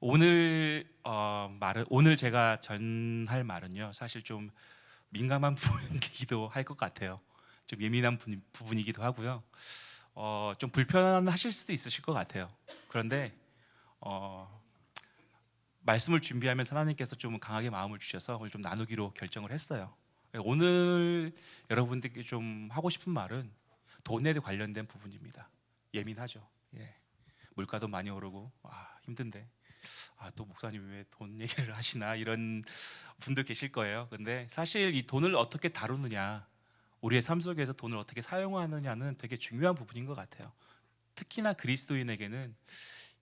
오늘 어, 말은 오늘 제가 전할 말은요. 사실 좀 민감한 부분이기도 할 것 같아요. 좀 예민한 부- 부분이기도 하고요. 어, 좀 불편하실 수도 있으실 것 같아요. 그런데 어, 말씀을 준비하면서 하나님께서 좀 강하게 마음을 주셔서 오늘 좀 나누기로 결정을 했어요. 오늘 여러분들께 좀 하고 싶은 말은 돈에 관련된 부분입니다. 예민하죠. 예. 물가도 많이 오르고 아, 힘든데 아, 또 목사님 왜 돈 얘기를 하시나 이런 분도 계실 거예요. 근데 사실 이 돈을 어떻게 다루느냐, 우리의 삶 속에서 돈을 어떻게 사용하느냐는 되게 중요한 부분인 것 같아요. 특히나 그리스도인에게는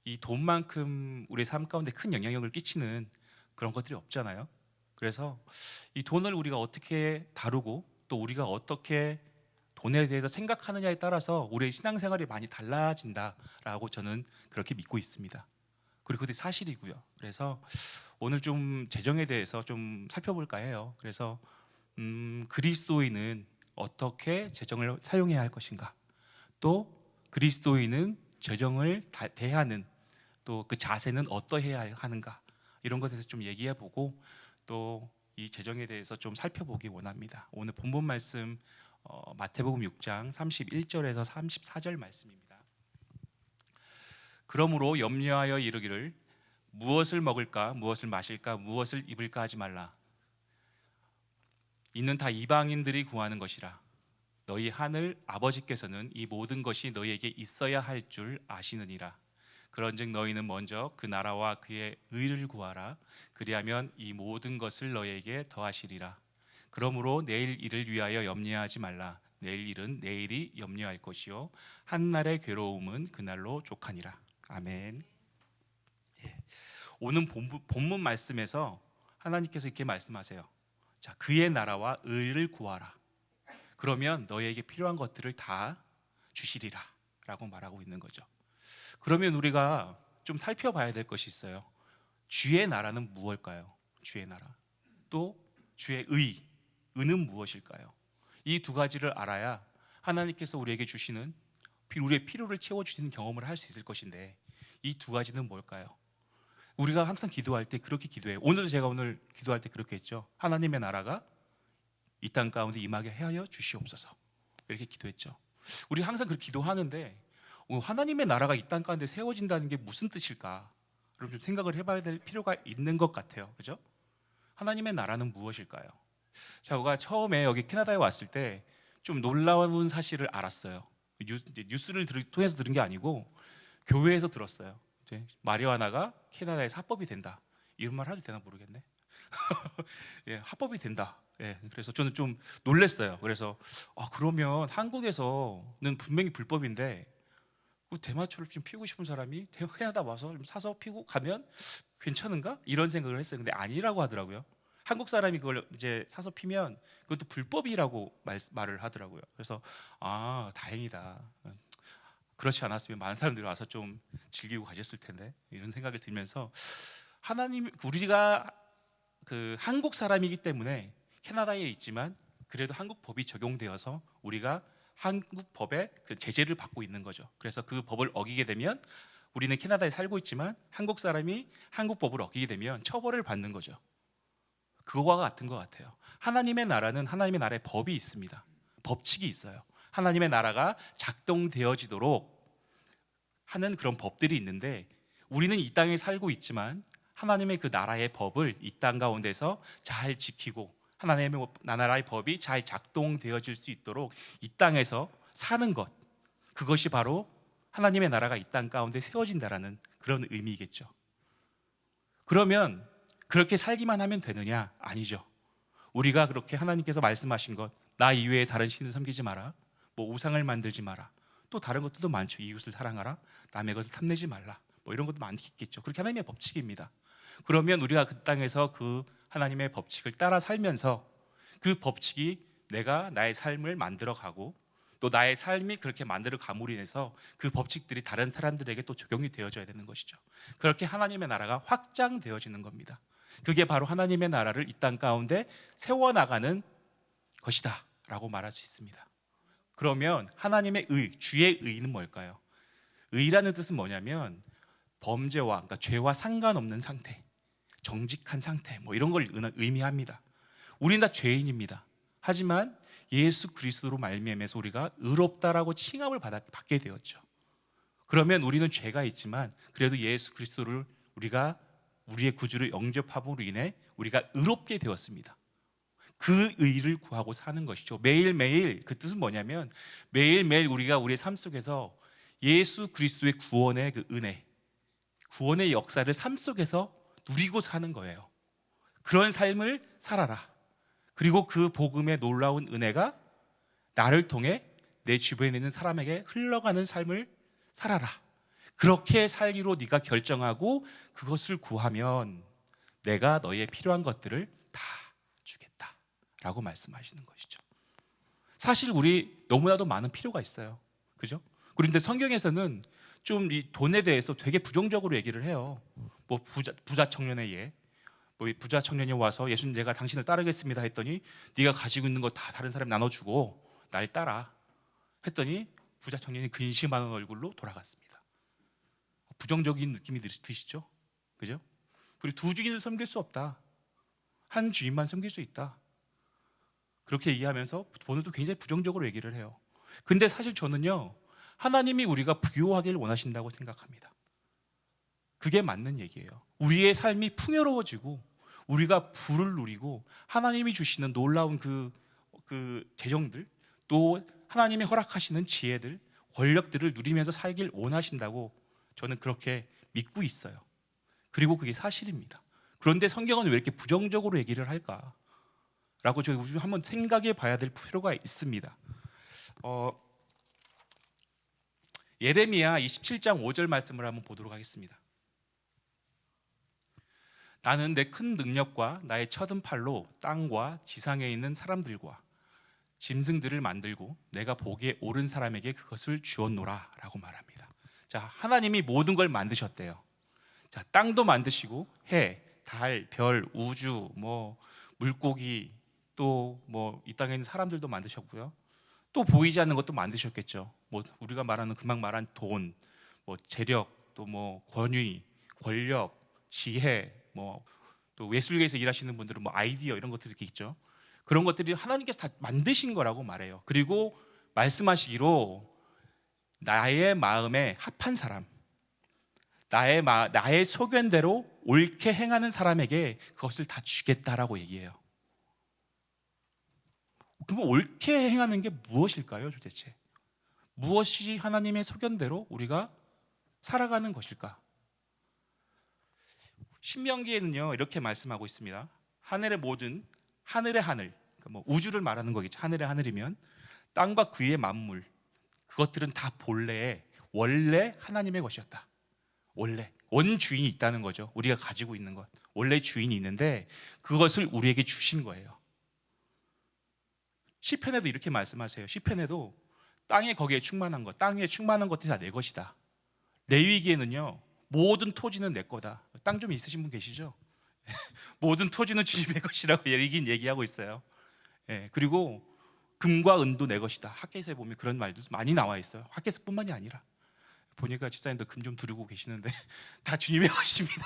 이 돈만큼 우리의 삶 가운데 큰 영향력을 끼치는 그런 것들이 없잖아요. 그래서 이 돈을 우리가 어떻게 다루고 또 우리가 어떻게 돈에 대해서 생각하느냐에 따라서 우리의 신앙생활이 많이 달라진다라고 저는 그렇게 믿고 있습니다. 그리고 그게 사실이고요. 그래서 오늘 좀 재정에 대해서 좀 살펴볼까 해요. 그래서 음, 그리스도인은 어떻게 재정을 사용해야 할 것인가, 또 그리스도인은 재정을 다- 대하는 또 그 자세는 어떠해야 하는가 이런 것에 대해서 좀 얘기해 보고 또 이 재정에 대해서 좀 살펴보기 원합니다. 오늘 본문 말씀 어, 마태복음 6장 31절에서 34절 말씀입니다. 그러므로 염려하여 이르기를 무엇을 먹을까 무엇을 마실까 무엇을 입을까 하지 말라. 이는 다 이방인들이 구하는 것이라. 너희 하늘 아버지께서는 이 모든 것이 너희에게 있어야 할 줄 아시느니라. 그런즉 너희는 먼저 그 나라와 그의 의를 구하라. 그리하면 이 모든 것을 너희에게 더하시리라. 그러므로 내일 일을 위하여 염려하지 말라. 내일 일은 내일이 염려할 것이요. 한 날의 괴로움은 그날로 족하니라 아멘. 예. 오늘 본문, 말씀에서 하나님께서 이렇게 말씀하세요. 자, 그의 나라와 의를 구하라. 그러면 너희에게 필요한 것들을 다 주시리라 라고 말하고 있는 거죠. 그러면 우리가 좀 살펴봐야 될 것이 있어요. 주의 나라는 무엇일까요? 주의 나라. 또 주의 의, 의는 무엇일까요? 이 두 가지를 알아야 하나님께서 우리에게 주시는 피- 우리의 필요를 채워주시는 경험을 할 수 있을 것인데 이 두 가지는 뭘까요? 우리가 항상 기도할 때 그렇게 기도해요. 오늘도 제가 오늘 기도할 때 그렇게 했죠. 하나님의 나라가 이 땅 가운데 임하게 하여 주시옵소서. 이렇게 기도했죠. 우리 항상 그렇게 기도하는데 어, 하나님의 나라가 이 땅 가운데 세워진다는 게 무슨 뜻일까? 좀 생각을 해봐야 될 필요가 있는 것 같아요. 그죠? 하나님의 나라는 무엇일까요? 제가 처음에 여기 캐나다에 왔을 때 좀 놀라운 사실을 알았어요. 뉴스, 들, 통해서 들은 게 아니고 교회에서 들었어요. 마리화나가 캐나다에 합법이 된다. 이런 말 해도 되나 모르겠네. 예, 합법이 된다. 예, 그래서 저는 좀 놀랐어요. 그래서 아 그러면 한국에서는 분명히 불법인데 그 대마초를 좀 피우고 싶은 사람이 대- 캐나다 와서 좀 사서 피고 가면 괜찮은가? 이런 생각을 했어요. 근데 아니라고 하더라고요. 한국 사람이 그걸 이제 사서 피면 그것도 불법이라고 말, 말을 하더라고요. 그래서 아 다행이다. 그렇지 않았으면 많은 사람들이 와서 좀 즐기고 가셨을 텐데 이런 생각을 들면서 하나님 우리가 그 한국 사람이기 때문에 캐나다에 있지만 그래도 한국 법이 적용되어서 우리가 한국 법의 그 제재를 받고 있는 거죠. 그래서 그 법을 어기게 되면 우리는 캐나다에 살고 있지만 한국 사람이 한국 법을 어기게 되면 처벌을 받는 거죠. 그거와 같은 것 같아요. 하나님의 나라는 하나님의 나라의 법이 있습니다. 법칙이 있어요. 하나님의 나라가 작동되어지도록 하는 그런 법들이 있는데 우리는 이 땅에 살고 있지만 하나님의 그 나라의 법을 이 땅 가운데서 잘 지키고 하나님의 나라의 법이 잘 작동되어질 수 있도록 이 땅에서 사는 것 그것이 바로 하나님의 나라가 이 땅 가운데 세워진다라는 그런 의미겠죠. 그러면 그렇게 살기만 하면 되느냐? 아니죠. 우리가 그렇게 하나님께서 말씀하신 것, 나 이외에 다른 신을 섬기지 마라, 뭐 우상을 만들지 마라, 또 다른 것들도 많죠. 이웃을 사랑하라, 남의 것을 탐내지 말라, 뭐 이런 것도 많겠죠. 그렇게 하나님의 법칙입니다. 그러면 우리가 그 땅에서 그 하나님의 법칙을 따라 살면서 그 법칙이 내가 나의 삶을 만들어 가고 또 나의 삶이 그렇게 만들어 감으로 인해서 그 법칙들이 다른 사람들에게 또 적용이 되어져야 되는 것이죠. 그렇게 하나님의 나라가 확장되어지는 겁니다. 그게 바로 하나님의 나라를 이 땅 가운데 세워나가는 것이다 라고 말할 수 있습니다. 그러면 하나님의 의, 주의 의는 뭘까요? 의라는 뜻은 뭐냐면 범죄와 그러니까 죄와 상관없는 상태, 정직한 상태 뭐 이런 걸 의- 의미합니다. 우리는 다 죄인입니다. 하지만 예수 그리스도로 말미암아서 우리가 의롭다라고 칭함을 받게 되었죠. 그러면 우리는 죄가 있지만 그래도 예수 그리스도를 우리가 우리의 구주를 영접함으로 인해 우리가 의롭게 되었습니다. 그 의를 구하고 사는 것이죠. 매일매일 그 뜻은 뭐냐면 매일매일 우리가 우리의 삶 속에서 예수 그리스도의 구원의 그 은혜, 구원의 역사를 삶 속에서 누리고 사는 거예요. 그런 삶을 살아라. 그리고 그 복음의 놀라운 은혜가 나를 통해 내 주변에 있는 사람에게 흘러가는 삶을 살아라. 그렇게 살기로 네가 결정하고 그것을 구하면 내가 너의 필요한 것들을 다 주겠다 라고 말씀하시는 것이죠. 사실 우리 너무나도 많은 필요가 있어요. 그죠? 그런데 성경에서는 좀 이 돈에 대해서 되게 부정적으로 얘기를 해요. 뭐 부자 부자 청년의 예. 뭐이 부자 청년이 와서 예수님 내가 당신을 따르겠습니다 했더니 네가 가지고 있는 거 다 다른 사람 나눠 주고 날 따라 했더니 부자 청년이 근심하는 얼굴로 돌아갔습니다. 부정적인 느낌이 드- 드시죠? 그죠? 그리고 두 주인을 섬길 수 없다. 한 주인만 섬길 수 있다. 그렇게 얘기하면서 오늘도 굉장히 부정적으로 얘기를 해요. 근데 사실 저는요. 하나님이 우리가 부유하기를 원하신다고 생각합니다. 그게 맞는 얘기예요. 우리의 삶이 풍요로워지고 우리가 부를 누리고 하나님이 주시는 놀라운 그, 그 재정들 또 하나님이 허락하시는 지혜들 권력들을 누리면서 살길 원하신다고 저는 그렇게 믿고 있어요. 그리고 그게 사실입니다. 그런데 성경은 왜 이렇게 부정적으로 얘기를 할까? 라고 저희 한번 생각해 봐야 될 필요가 있습니다. 어, 예레미야 27장 5절 말씀을 한번 보도록 하겠습니다. 나는 내 큰 능력과 나의 쳐든 팔로 땅과 지상에 있는 사람들과 짐승들을 만들고 내가 보기에 옳은 사람에게 그것을 주었노라 라고 말합니다. 자, 하나님이 모든 걸 만드셨대요. 자, 땅도 만드시고 해, 달, 별, 우주, 뭐 물고기 또 뭐 이 땅에 있는 사람들도 만드셨고요. 또 보이지 않는 것도 만드셨겠죠. 뭐 우리가 말하는 금방 말한 돈, 뭐 재력, 또 뭐 권위, 권력, 지혜, 뭐 또 예술계에서 일하시는 분들은 뭐 아이디어 이런 것들이 있죠. 그런 것들이 하나님께서 다 만드신 거라고 말해요. 그리고 말씀하시기로 나의 마음에 합한 사람, 나의 마, 나의 소견대로 옳게 행하는 사람에게 그것을 다 주겠다라고 얘기해요. 그럼 옳게 행하는 게 무엇일까요, 도대체? 무엇이 하나님의 소견대로 우리가 살아가는 것일까? 신명기에는요 이렇게 말씀하고 있습니다. 하늘의 모든 하늘의 하늘, 그러니까 뭐 우주를 말하는 거겠죠. 하늘의 하늘이면 땅과 그 위의 만물 그것들은 다 본래 원래 하나님의 것이었다. 원래 원 주인이 있다는 거죠. 우리가 가지고 있는 것 원래 주인이 있는데 그것을 우리에게 주신 거예요. 시편에도 이렇게 말씀하세요. 시편에도 땅에 거기에 충만한 것, 땅에 충만한 것들이 다 내 것이다. 레위기에는요 모든 토지는 내 거다. 땅 좀 있으신 분 계시죠? 모든 토지는 주님의 것이라고 얘긴 얘기하고 있어요. 예, 그리고 금과 은도 내 것이다. 학계에서 보면 그런 말도 많이 나와 있어요. 학계에서뿐만이 아니라 보니까 집사님도 금 좀 두르고 계시는데 다 주님의 것입니다.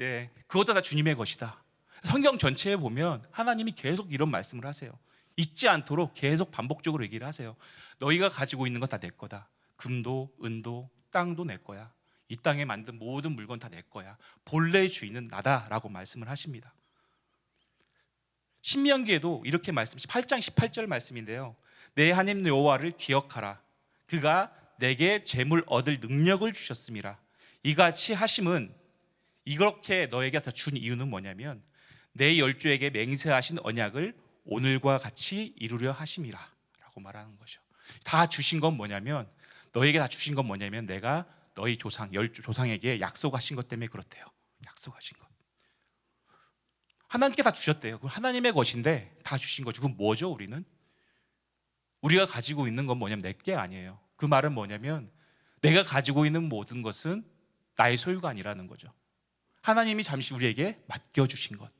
예, 그것도 다 주님의 것이다. 성경 전체에 보면 하나님이 계속 이런 말씀을 하세요. 잊지 않도록 계속 반복적으로 얘기를 하세요. 너희가 가지고 있는 건 다 내 거다. 금도 은도 땅도 내 거야. 이 땅에 만든 모든 물건 다 내 거야. 본래의 주인은 나다라고 말씀을 하십니다. 신명기에도 이렇게 말씀 8장 18절 말씀인데요. 내 하나님 여호와를 기억하라. 그가 내게 재물 얻을 능력을 주셨음이라. 이같이 하심은 이렇게 너에게 다 준 이유는 뭐냐면 내 열조에게 맹세하신 언약을 오늘과 같이 이루려 하심이라라고 말하는 거죠. 다 주신 건 뭐냐면 너에게 다 주신 건 뭐냐면 내가 너희 조상 열 조상에게 약속하신 것 때문에 그렇대요. 약속하신 것. 하나님께 다 주셨대요. 그 하나님의 것인데 다 주신 거죠. 그럼 뭐죠? 우리는 우리가 가지고 있는 건 뭐냐면 내게 아니에요. 그 말은 뭐냐면 내가 가지고 있는 모든 것은 나의 소유가 아니라는 거죠. 하나님이 잠시 우리에게 맡겨 주신 것.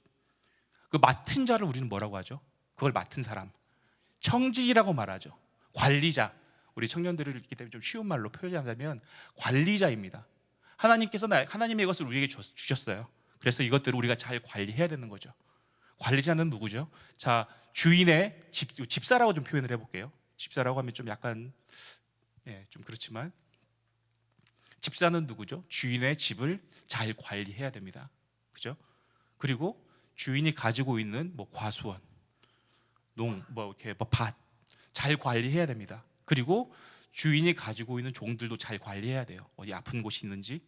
그 맡은 자를 우리는 뭐라고 하죠? 그걸 맡은 사람. 청지라고 말하죠. 관리자. 우리 청년들을 있기 때문에 좀 쉬운 말로 표현하자면 관리자입니다. 하나님께서 나, 하나님의 것을 우리에게 주- 주셨어요. 그래서 이것들을 우리가 잘 관리해야 되는 거죠. 관리자는 누구죠? 자 주인의 집, 집사라고 좀 표현을 해볼게요. 집사라고 하면 좀 약간 예, 좀 그렇지만 집사는 누구죠? 주인의 집을 잘 관리해야 됩니다. 그죠? 그리고 주인이 가지고 있는 뭐 과수원, 농, 뭐 이렇게 밭잘 관리해야 됩니다. 그리고 주인이 가지고 있는 종들도 잘 관리해야 돼요. 어디 아픈 곳이 있는지,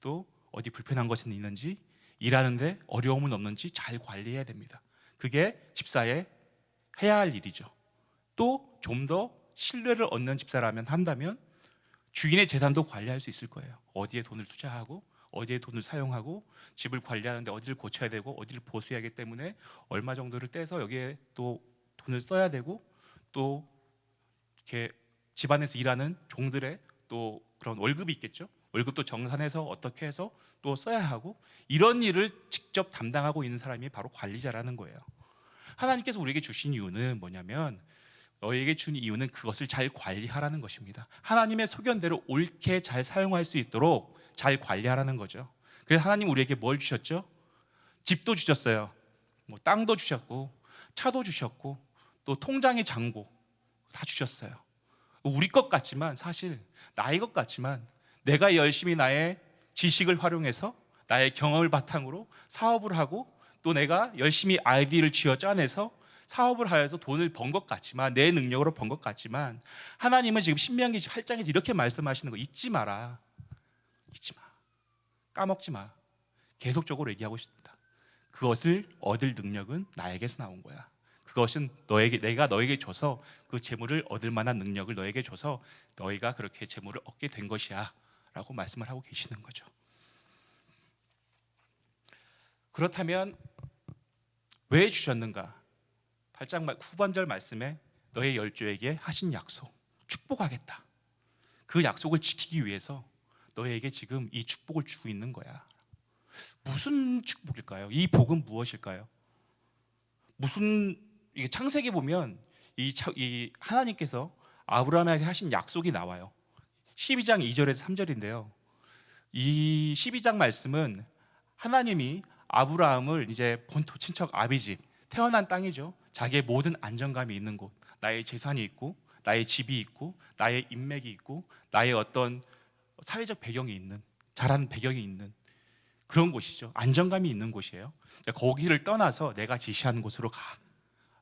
또 어디 불편한 것이 있는지, 일하는데 어려움은 없는지 잘 관리해야 됩니다. 그게 집사의 해야 할 일이죠. 또 좀 더 신뢰를 얻는 집사라면 한다면 주인의 재산도 관리할 수 있을 거예요. 어디에 돈을 투자하고 어디에 돈을 사용하고 집을 관리하는데 어디를 고쳐야 되고 어디를 보수해야 하기 때문에 얼마 정도를 떼서 여기에 또 돈을 써야 되고 또 이렇게 집안에서 일하는 종들의 또 그런 월급이 있겠죠. 월급도 정산해서 어떻게 해서 또 써야 하고 이런 일을 직접 담당하고 있는 사람이 바로 관리자라는 거예요. 하나님께서 우리에게 주신 이유는 뭐냐면 너에게 준 이유는 그것을 잘 관리하라는 것입니다. 하나님의 소견대로 옳게 잘 사용할 수 있도록 잘 관리하라는 거죠. 그래서 하나님 우리에게 뭘 주셨죠? 집도 주셨어요. 뭐 땅도 주셨고 차도 주셨고 또 통장의 잔고 다 주셨어요. 우리 것 같지만 사실 나의 것 같지만 내가 열심히 나의 지식을 활용해서 나의 경험을 바탕으로 사업을 하고 또 내가 열심히 아이디를 쥐어 짜내서 사업을 하여서 돈을 번 것 같지만 내 능력으로 번 것 같지만 하나님은 지금 신명기 8장에서 이렇게 말씀하시는 거 잊지 마라. 잊지 마. 까먹지 마. 계속적으로 얘기하고 있습니다. 그것을 얻을 능력은 나에게서 나온 거야. 그것은 너에게 내가 너에게 줘서 그 재물을 얻을 만한 능력을 너에게 줘서 너희가 그렇게 재물을 얻게 된 것이야 라고 말씀을 하고 계시는 거죠. 그렇다면 왜 주셨는가? 8장 말- 후반절 말씀에 너의 열조에게 하신 약속 축복하겠다. 그 약속을 지키기 위해서 너에게 지금 이 축복을 주고 있는 거야. 무슨 축복일까요? 이 복은 무엇일까요? 무슨 이게 창세기 보면 이, 차- 이 하나님께서 아브라함에게 하신 약속이 나와요. 12장 2절에서 3절인데요. 이 12장 말씀은 하나님이 아브라함을 이제 본토 친척 아비집 태어난 땅이죠. 자기의 모든 안정감이 있는 곳, 나의 재산이 있고, 나의 집이 있고, 나의 인맥이 있고, 나의 어떤 사회적 배경이 있는, 자란 배경이 있는 그런 곳이죠. 안정감이 있는 곳이에요. 거기를 떠나서 내가 지시하는 곳으로 가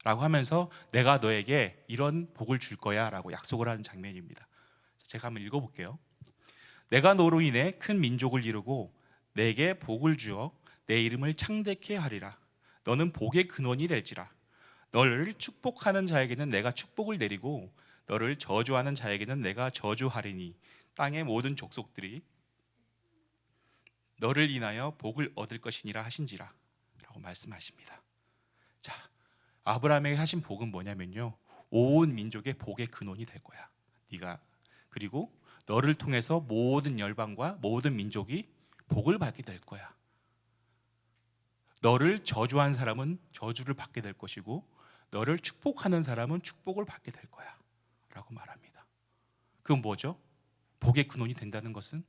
라고 하면서 내가 너에게 이런 복을 줄 거야 라고 약속을 하는 장면입니다. 제가 한번 읽어볼게요. 내가 너로 인해 큰 민족을 이루고 내게 복을 주어 내 이름을 창대케 하리라. 너는 복의 근원이 될지라. 너를 축복하는 자에게는 내가 축복을 내리고 너를 저주하는 자에게는 내가 저주하리니 땅의 모든 족속들이 너를 인하여 복을 얻을 것이니라 하신지라라고 말씀하십니다. 자, 아브라함에게 하신 복은 뭐냐면요. 온 민족의 복의 근원이 될 거야. 네가 그리고 너를 통해서 모든 열방과 모든 민족이 복을 받게 될 거야. 너를 저주한 사람은 저주를 받게 될 것이고 너를 축복하는 사람은 축복을 받게 될 거야. 라고 말합니다. 그건 뭐죠? 복의 근원이 된다는 것은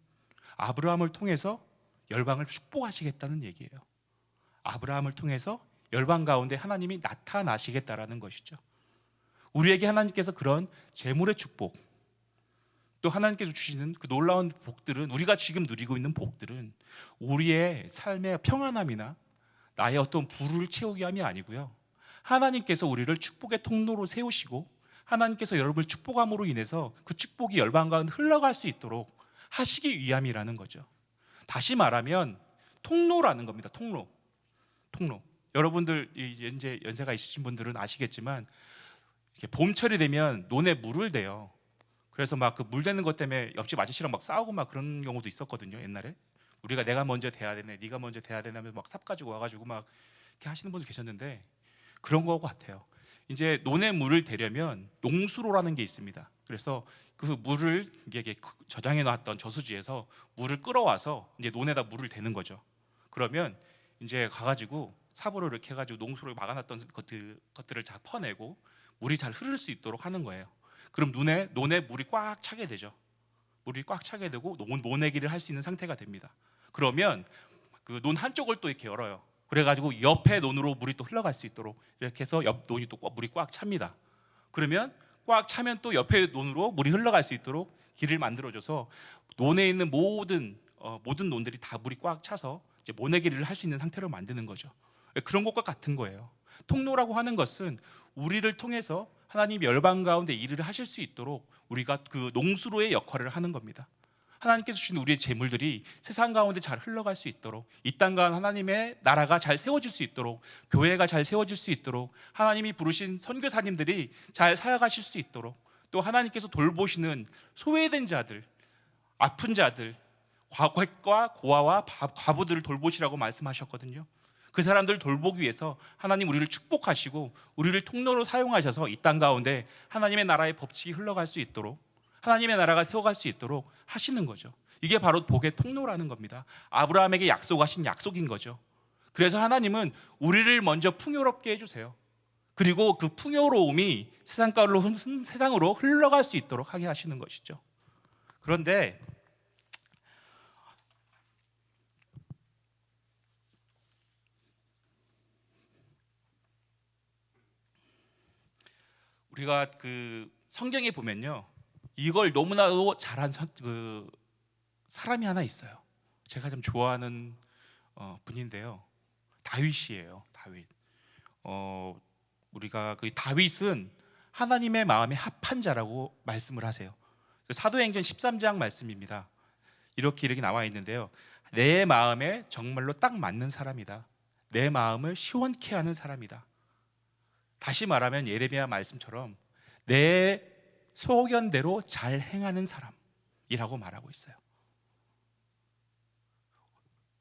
아브라함을 통해서 열방을 축복하시겠다는 얘기예요. 아브라함을 통해서 열방 가운데 하나님이 나타나시겠다라는 것이죠. 우리에게 하나님께서 그런 재물의 축복, 또 하나님께서 주시는 그 놀라운 복들은 우리가 지금 누리고 있는 복들은 우리의 삶의 평안함이나 나의 어떤 부를 채우기 함이 아니고요. 하나님께서 우리를 축복의 통로로 세우시고 하나님께서 여러분을 축복함으로 인해서 그 축복이 열방 가운데 흘러갈 수 있도록 하시기 위함이라는 거죠. 다시 말하면 통로라는 겁니다. 통로. 통로. 여러분들 이제 연세가 있으신 분들은 아시겠지만 봄철이 되면 논에 물을 대요. 그래서 막 그물 대는 것 때문에 옆집 아저씨랑 막 싸우고 막 그런 경우도 있었거든요. 옛날에 우리가 내가 먼저 대야 되네, 네가 먼저 대야 되냐면 막삽 가지고 와가지고 막 이렇게 하시는 분들 계셨는데 그런 거 같아요. 이제 논에 물을 대려면 용수로라는 게 있습니다. 그래서 그 물을 이게 저장해 놨던 저수지에서 물을 끌어와서 이제 논에다 물을 대는 거죠. 그러면 이제 가가지고 삽으로 이렇게 해가지고 농수로 막아놨던 것들, 것들을 잘 퍼내고 물이 잘 흐를 수 있도록 하는 거예요. 그럼 눈에 논에 물이 꽉 차게 되죠. 물이 꽉 차게 되고 논 모내기를 할 수 있는 상태가 됩니다. 그러면 그 논 한쪽을 또 이렇게 열어요. 그래가지고 옆에 논으로 물이 또 흘러갈 수 있도록 이렇게 해서 옆 논이 또 꽉- 물이 꽉 찹니다. 그러면 꽉 차면 또 옆에 논으로 물이 흘러갈 수 있도록 길을 만들어줘서 논에 있는 모든 어, 모든 논들이 다 물이 꽉 차서 이제 모내기를 할 수 있는 상태로 만드는 거죠. 그런 것과 같은 거예요. 통로라고 하는 것은 우리를 통해서 하나님 열방 가운데 일을 하실 수 있도록 우리가 그 농수로의 역할을 하는 겁니다. 하나님께서 주신 우리의 재물들이 세상 가운데 잘 흘러갈 수 있도록 이땅 가운 하나님의 나라가 잘 세워질 수 있도록 교회가 잘 세워질 수 있도록 하나님이 부르신 선교사님들이 잘 살아가실 수 있도록 또 하나님께서 돌보시는 소외된 자들, 아픈 자들, 과거과 고아와 바- 과부들을 돌보시라고 말씀하셨거든요. 그 사람들 돌보기 위해서 하나님 우리를 축복하시고 우리를 통로로 사용하셔서 이 땅 가운데 하나님의 나라의 법칙이 흘러갈 수 있도록 하나님의 나라가 세워갈 수 있도록 하시는 거죠. 이게 바로 복의 통로라는 겁니다. 아브라함에게 약속하신 약속인 거죠. 그래서 하나님은 우리를 먼저 풍요롭게 해주세요. 그리고 그 풍요로움이 세상 가로 세상으로 흘러갈 수 있도록 하게 하시는 것이죠. 그런데 우리가 그 성경에 보면요 이걸 너무나도 잘한 선- 그 사람이 하나 있어요. 제가 좀 좋아하는 어, 분인데요. 다윗이에요. 다윗. 어, 우리가 그 다윗은 하나님의 마음에 합한 자라고 말씀을 하세요. 사도행전 13장 말씀입니다. 이렇게 이렇게 나와 있는데요. 내 마음에 정말로 딱 맞는 사람이다. 내 마음을 시원케 하는 사람이다. 다시 말하면 예레미야 말씀처럼 내 소견대로 잘 행하는 사람이라고 말하고 있어요.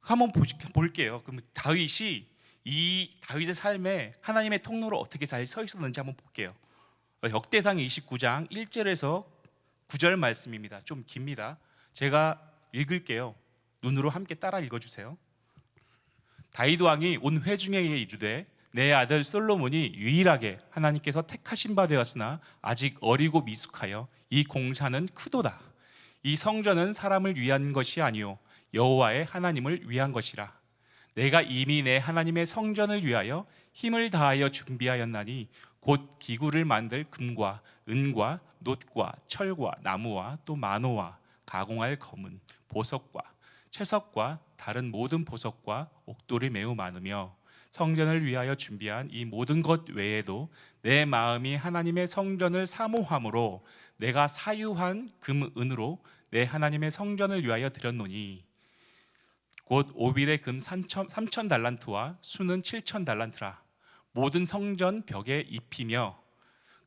한번 볼게요. 그럼 다윗이 이 다윗의 삶에 하나님의 통로로 어떻게 잘 서 있었는지 한번 볼게요. 어, 역대상 29장 1절에서 9절 말씀입니다. 좀 깁니다. 제가 읽을게요. 눈으로 함께 따라 읽어주세요. 다윗 왕이 온 회중에게 이르되 내 아들 솔로몬이 유일하게 하나님께서 택하신 바 되었으나 아직 어리고 미숙하여 이 공사는 크도다. 이 성전은 사람을 위한 것이 아니요 여호와의 하나님을 위한 것이라. 내가 이미 내 하나님의 성전을 위하여 힘을 다하여 준비하였나니 곧 기구를 만들 금과 은과 놋과 철과 나무와 또 만호와 가공할 검은 보석과 채석과 다른 모든 보석과 옥돌이 매우 많으며 성전을 위하여 준비한 이 모든 것 외에도 내 마음이 하나님의 성전을 사모함으로 내가 사유한 금 은으로 내 하나님의 성전을 위하여 드렸노니 곧 오빌의 금 3천, 3천 달란트와 수는 7천 달란트라. 모든 성전 벽에 입히며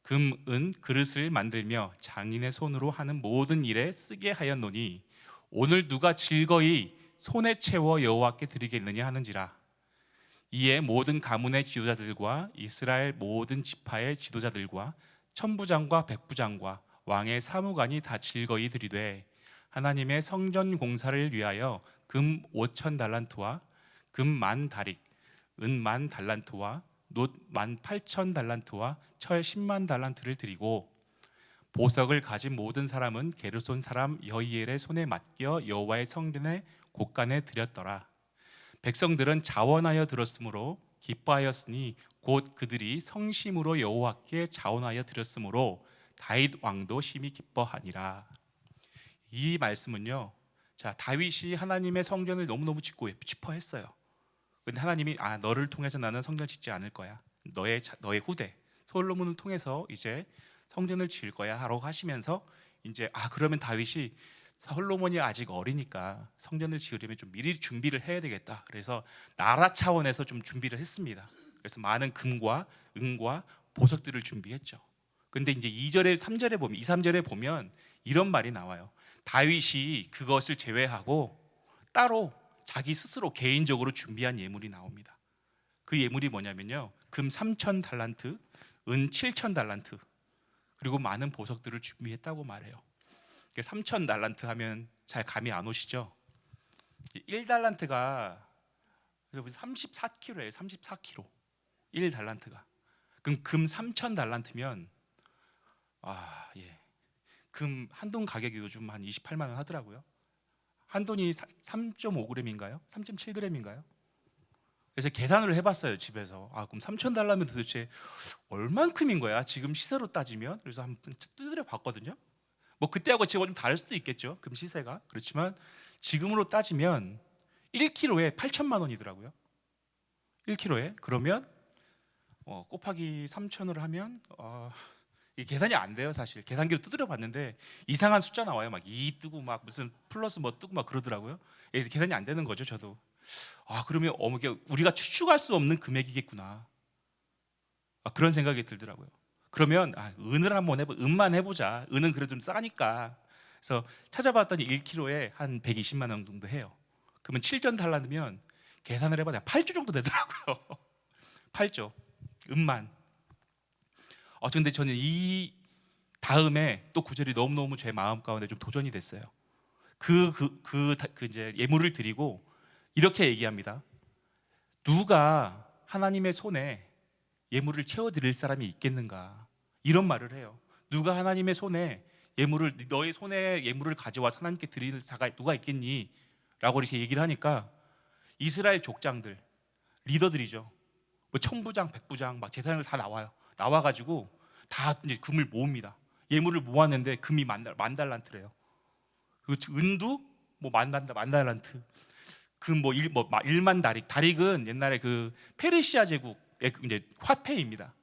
금, 은, 그릇을 만들며 장인의 손으로 하는 모든 일에 쓰게 하였노니 오늘 누가 즐거이 손에 채워 여호와께 드리겠느냐 하는지라 이에 모든 가문의 지도자들과 이스라엘 모든 지파의 지도자들과 천부장과 백부장과 왕의 사무관이 다 즐거이 드리되 하나님의 성전 공사를 위하여 금 5천 달란트와 금 만 다릭, 은 만 달란트와 놋만 8천 달란트와 철 10만 달란트를 드리고 보석을 가진 모든 사람은 게르손 사람 여이엘의 손에 맡겨 여호와의 성전에 곳간에 드렸더라. 백성들은 자원하여 들었으므로 기뻐하였으니 곧 그들이 성심으로 여호와께 자원하여 드렸으므로 다윗 왕도 심히 기뻐하니라. 이 말씀은요. 자, 다윗이 하나님의 성전을 너무너무 짓고 싶어했어요. 근데 하나님이 아, 너를 통해서 나는 성전 짓지 않을 거야. 너의 자- 너의 후대 솔로몬을 통해서 이제 성전을 지을 거야 하라고 하시면서 이제 아, 그러면 다윗이 솔로몬이 아직 어리니까 성전을 지으려면 좀 미리 준비를 해야 되겠다. 그래서 나라 차원에서 좀 준비를 했습니다. 그래서 많은 금과 은과 보석들을 준비했죠. 근데 이제 2절에 3절에 보면 2, 3절에 보면 이런 말이 나와요. 다윗이 그것을 제외하고 따로 자기 스스로 개인적으로 준비한 예물이 나옵니다. 그 예물이 뭐냐면요. 금 3천 달란트, 은 7천 달란트, 그리고 많은 보석들을 준비했다고 말해요. 3천 달란트 하면 잘 감이 안 오시죠? 1달란트가 34kg예요. 34kg. 1달란트가. 그럼 금 3천 달란트면 아, 예. 금 한돈 가격이 요즘 한 28만 원 하더라고요. 한 돈이 3.5g인가요? 3.7g인가요? 그래서 계산을 해봤어요 집에서. 아 그럼 3천 달러면 도대체 얼만큼인 거야? 지금 시세로 따지면 그래서 한번 두드려 봤거든요. 뭐 그때하고 지금 좀 다를 수도 있겠죠. 금 시세가. 그렇지만 지금으로 따지면 1kg에 8천만 원이더라고요. 1kg에. 그러면 어, 곱하기 3천을 하면 어, 이 계산이 안 돼요 사실. 계산기로 두드려 봤는데 이상한 숫자 나와요. 막 2 뜨고 막 무슨 플러스 뭐 뜨고 막 그러더라고요. 그래서 계산이 안 되는 거죠 저도. 아 그러면 어머 우리가 추측할 수 없는 금액이겠구나. 아, 그런 생각이 들더라고요 그러면 아, 은을 한번 해보 은만 해보자. 은은 그래도 좀 싸니까. 그래서 찾아봤더니 1kg에 한 120만 원 정도 해요. 그러면 7전 달라면 계산을 해봐야 8조 정도 되더라고요. 8조. 은만. 어 근데 저는 이 다음에 또 구절이 너무너무 제 마음 가운데 좀 도전이 됐어요. 그 그 그 그 이제 예물을 드리고 이렇게 얘기합니다. 누가 하나님의 손에 예물을 채워 드릴 사람이 있겠는가? 이런 말을 해요. 누가 하나님의 손에 예물을 너의 손에 예물을 가져와 하나님께 드릴 자가 누가 있겠니? 라고 이렇게 얘기를 하니까 이스라엘 족장들 리더들이죠. 뭐 천부장, 백부장 막 재산을 다 나와요. 나와 가지고 다 이제 금을 모읍니다. 예물을 모았는데 금이 만, 만 달란트래요. 그 은도 뭐만 만 달란트. 금뭐 일, 뭐 1만 다릭. 다릭은 옛날에 그 페르시아 제국의 그 이제 화폐입니다.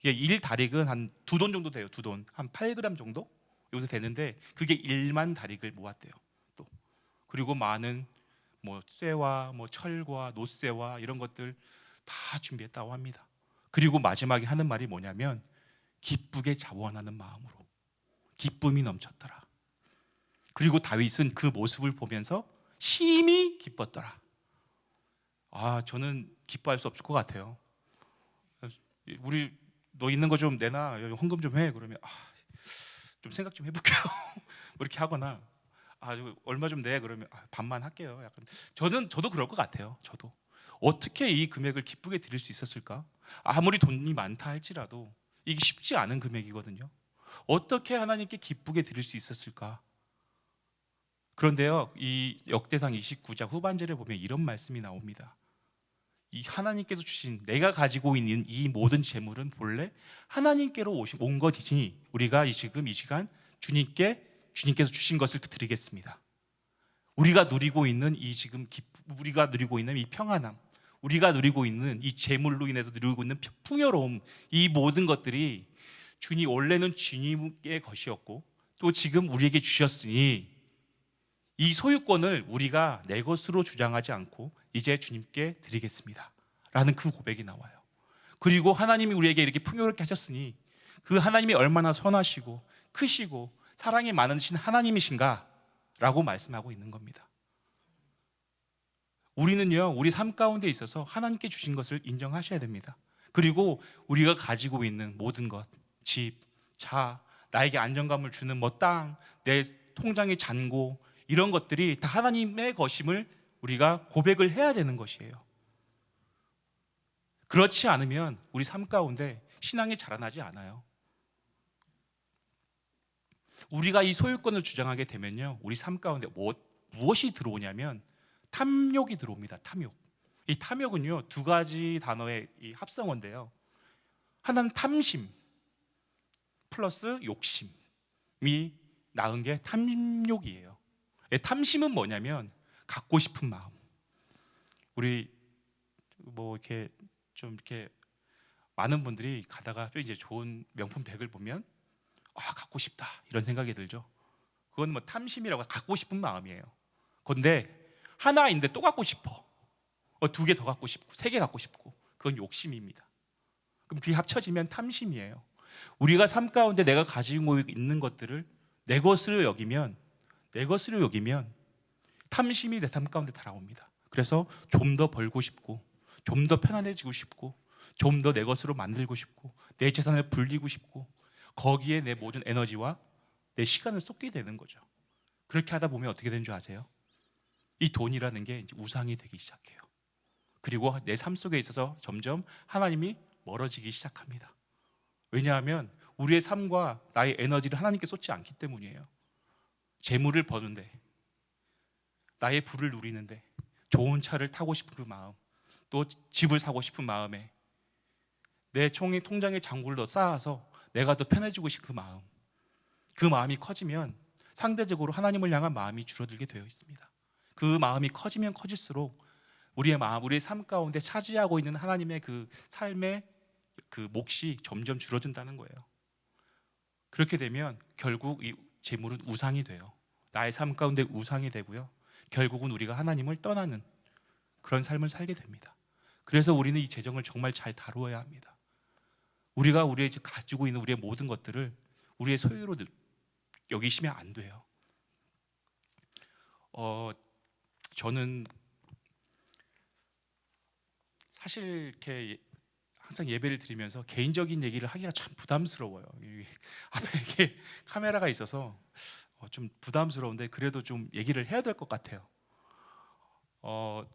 이게 1 다릭은 한 두 돈 정도 돼요. 두 돈. 한 8g 정도? 여기서 되는데 그게 1만 다릭을 모았대요. 또. 그리고 많은 뭐 쇠와 뭐 철과 노쇠와 이런 것들 다 준비했다고 합니다. 그리고 마지막에 하는 말이 뭐냐면 기쁘게 자원하는 마음으로 기쁨이 넘쳤더라. 그리고 다윗은 그 모습을 보면서 심히 기뻤더라. 아, 저는 기뻐할 수 없을 것 같아요. 우리 너 있는 거 좀 내놔, 헌금 좀 해. 그러면 아, 좀 생각 좀 해볼게요. 뭐 이렇게 하거나 아, 얼마 좀 내. 그러면 아, 반만 할게요. 약간 저는 저도 그럴 것 같아요. 저도 어떻게 이 금액을 기쁘게 드릴 수 있었을까? 아무리 돈이 많다 할지라도 이게 쉽지 않은 금액이거든요. 어떻게 하나님께 기쁘게 드릴 수 있었을까? 그런데요, 이 역대상 29장 후반절에 보면 이런 말씀이 나옵니다. 이 하나님께서 주신 내가 가지고 있는 이 모든 재물은 본래 하나님께로 오신 온 것이니 우리가 이 지금 이 시간 주님께 주님께서 주신 것을 드리겠습니다. 우리가 누리고 있는 이 지금 우리가 누리고 있는 이 평안함, 우리가 누리고 있는 이 재물로 인해서 누리고 있는 풍요로움 이 모든 것들이 주님 원래는 주님의 것이었고 또 지금 우리에게 주셨으니 이 소유권을 우리가 내 것으로 주장하지 않고 이제 주님께 드리겠습니다. 라는 그 고백이 나와요. 그리고 하나님이 우리에게 이렇게 풍요롭게 하셨으니 그 하나님이 얼마나 선하시고 크시고 사랑이 많으신 하나님이신가? 라고 말씀하고 있는 겁니다. 우리는요, 우리 삶 가운데 있어서 하나님께 주신 것을 인정하셔야 됩니다. 그리고 우리가 가지고 있는 모든 것, 집, 차, 나에게 안정감을 주는 뭐 땅, 내 통장의 잔고 이런 것들이 다 하나님의 것임을 우리가 고백을 해야 되는 것이에요. 그렇지 않으면 우리 삶 가운데 신앙이 자라나지 않아요. 우리가 이 소유권을 주장하게 되면요, 우리 삶 가운데 뭐, 무엇이 들어오냐면 탐욕이 들어옵니다. 탐욕. 이 탐욕은요 두 가지 단어의 합성어인데요. 하나는 탐심 플러스 욕심이 낳은 게 탐욕이에요. 탐심은 뭐냐면 갖고 싶은 마음. 우리 뭐 이렇게 좀 이렇게 많은 분들이 가다가 이제 좋은 명품 백을 보면 아 갖고 싶다 이런 생각이 들죠. 그건 뭐 탐심이라고 갖고 싶은 마음이에요. 그런데 하나인데 또 갖고 싶어. 어, 두 개 더 갖고 싶고 세 개 갖고 싶고 그건 욕심입니다. 그럼 그게 합쳐지면 탐심이에요. 우리가 삶 가운데 내가 가지고 있는 것들을 내 것으로 여기면 내 것으로 여기면 탐심이 내 삶 가운데 달아옵니다. 그래서 좀 더 벌고 싶고 좀 더 편안해지고 싶고 좀 더 내 것으로 만들고 싶고 내 재산을 불리고 싶고 거기에 내 모든 에너지와 내 시간을 쏟게 되는 거죠. 그렇게 하다 보면 어떻게 되는 줄 아세요? 이 돈이라는 게 우상이 되기 시작해요. 그리고 내 삶 속에 있어서 점점 하나님이 멀어지기 시작합니다. 왜냐하면 우리의 삶과 나의 에너지를 하나님께 쏟지 않기 때문이에요. 재물을 버는데 나의 부를 누리는데 좋은 차를 타고 싶은 그 마음 또 집을 사고 싶은 마음에 내 총의 통장에 장구를 더 쌓아서 내가 더 편해지고 싶은 그 마음 그 마음이 커지면 상대적으로 하나님을 향한 마음이 줄어들게 되어 있습니다. 그 마음이 커지면 커질수록 우리의 마음, 우리의 삶 가운데 차지하고 있는 하나님의 그 삶의 그 몫이 점점 줄어든다는 거예요. 그렇게 되면 결국 이 재물은 우상이 돼요. 나의 삶 가운데 우상이 되고요. 결국은 우리가 하나님을 떠나는 그런 삶을 살게 됩니다. 그래서 우리는 이 재정을 정말 잘 다루어야 합니다. 우리가 우리의 가지고 있는 우리의 모든 것들을 우리의 소유로 여기시면 안 돼요. 어, 저는 사실 이렇게 항상 예배를 드리면서 개인적인 얘기를 하기가 참 부담스러워요. 이 앞에 이게 카메라가 있어서 어, 좀 부담스러운데 그래도 좀 얘기를 해야 될 것 같아요. 어,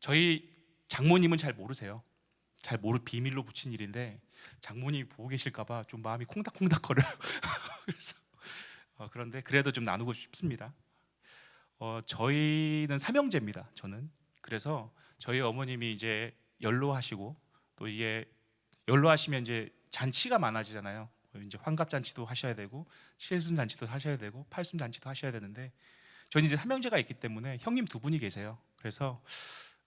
저희 장모님은 잘 모르세요. 잘 모르 비밀로 붙인 일인데 장모님이 보고 계실까봐 좀 마음이 콩닥콩닥 거려요. 그래서 어, 그런데 그래도 좀 나누고 싶습니다. 어, 저희는 삼형제입니다. 저는 그래서 저희 어머님이 이제 연로하시고 또 이게 연로하시면 이제 잔치가 많아지잖아요. 이제 환갑 잔치도 하셔야 되고 칠순 잔치도 하셔야 되고 팔순 잔치도 하셔야 되는데 저는 이제 삼형제가 있기 때문에 형님 두 분이 계세요. 그래서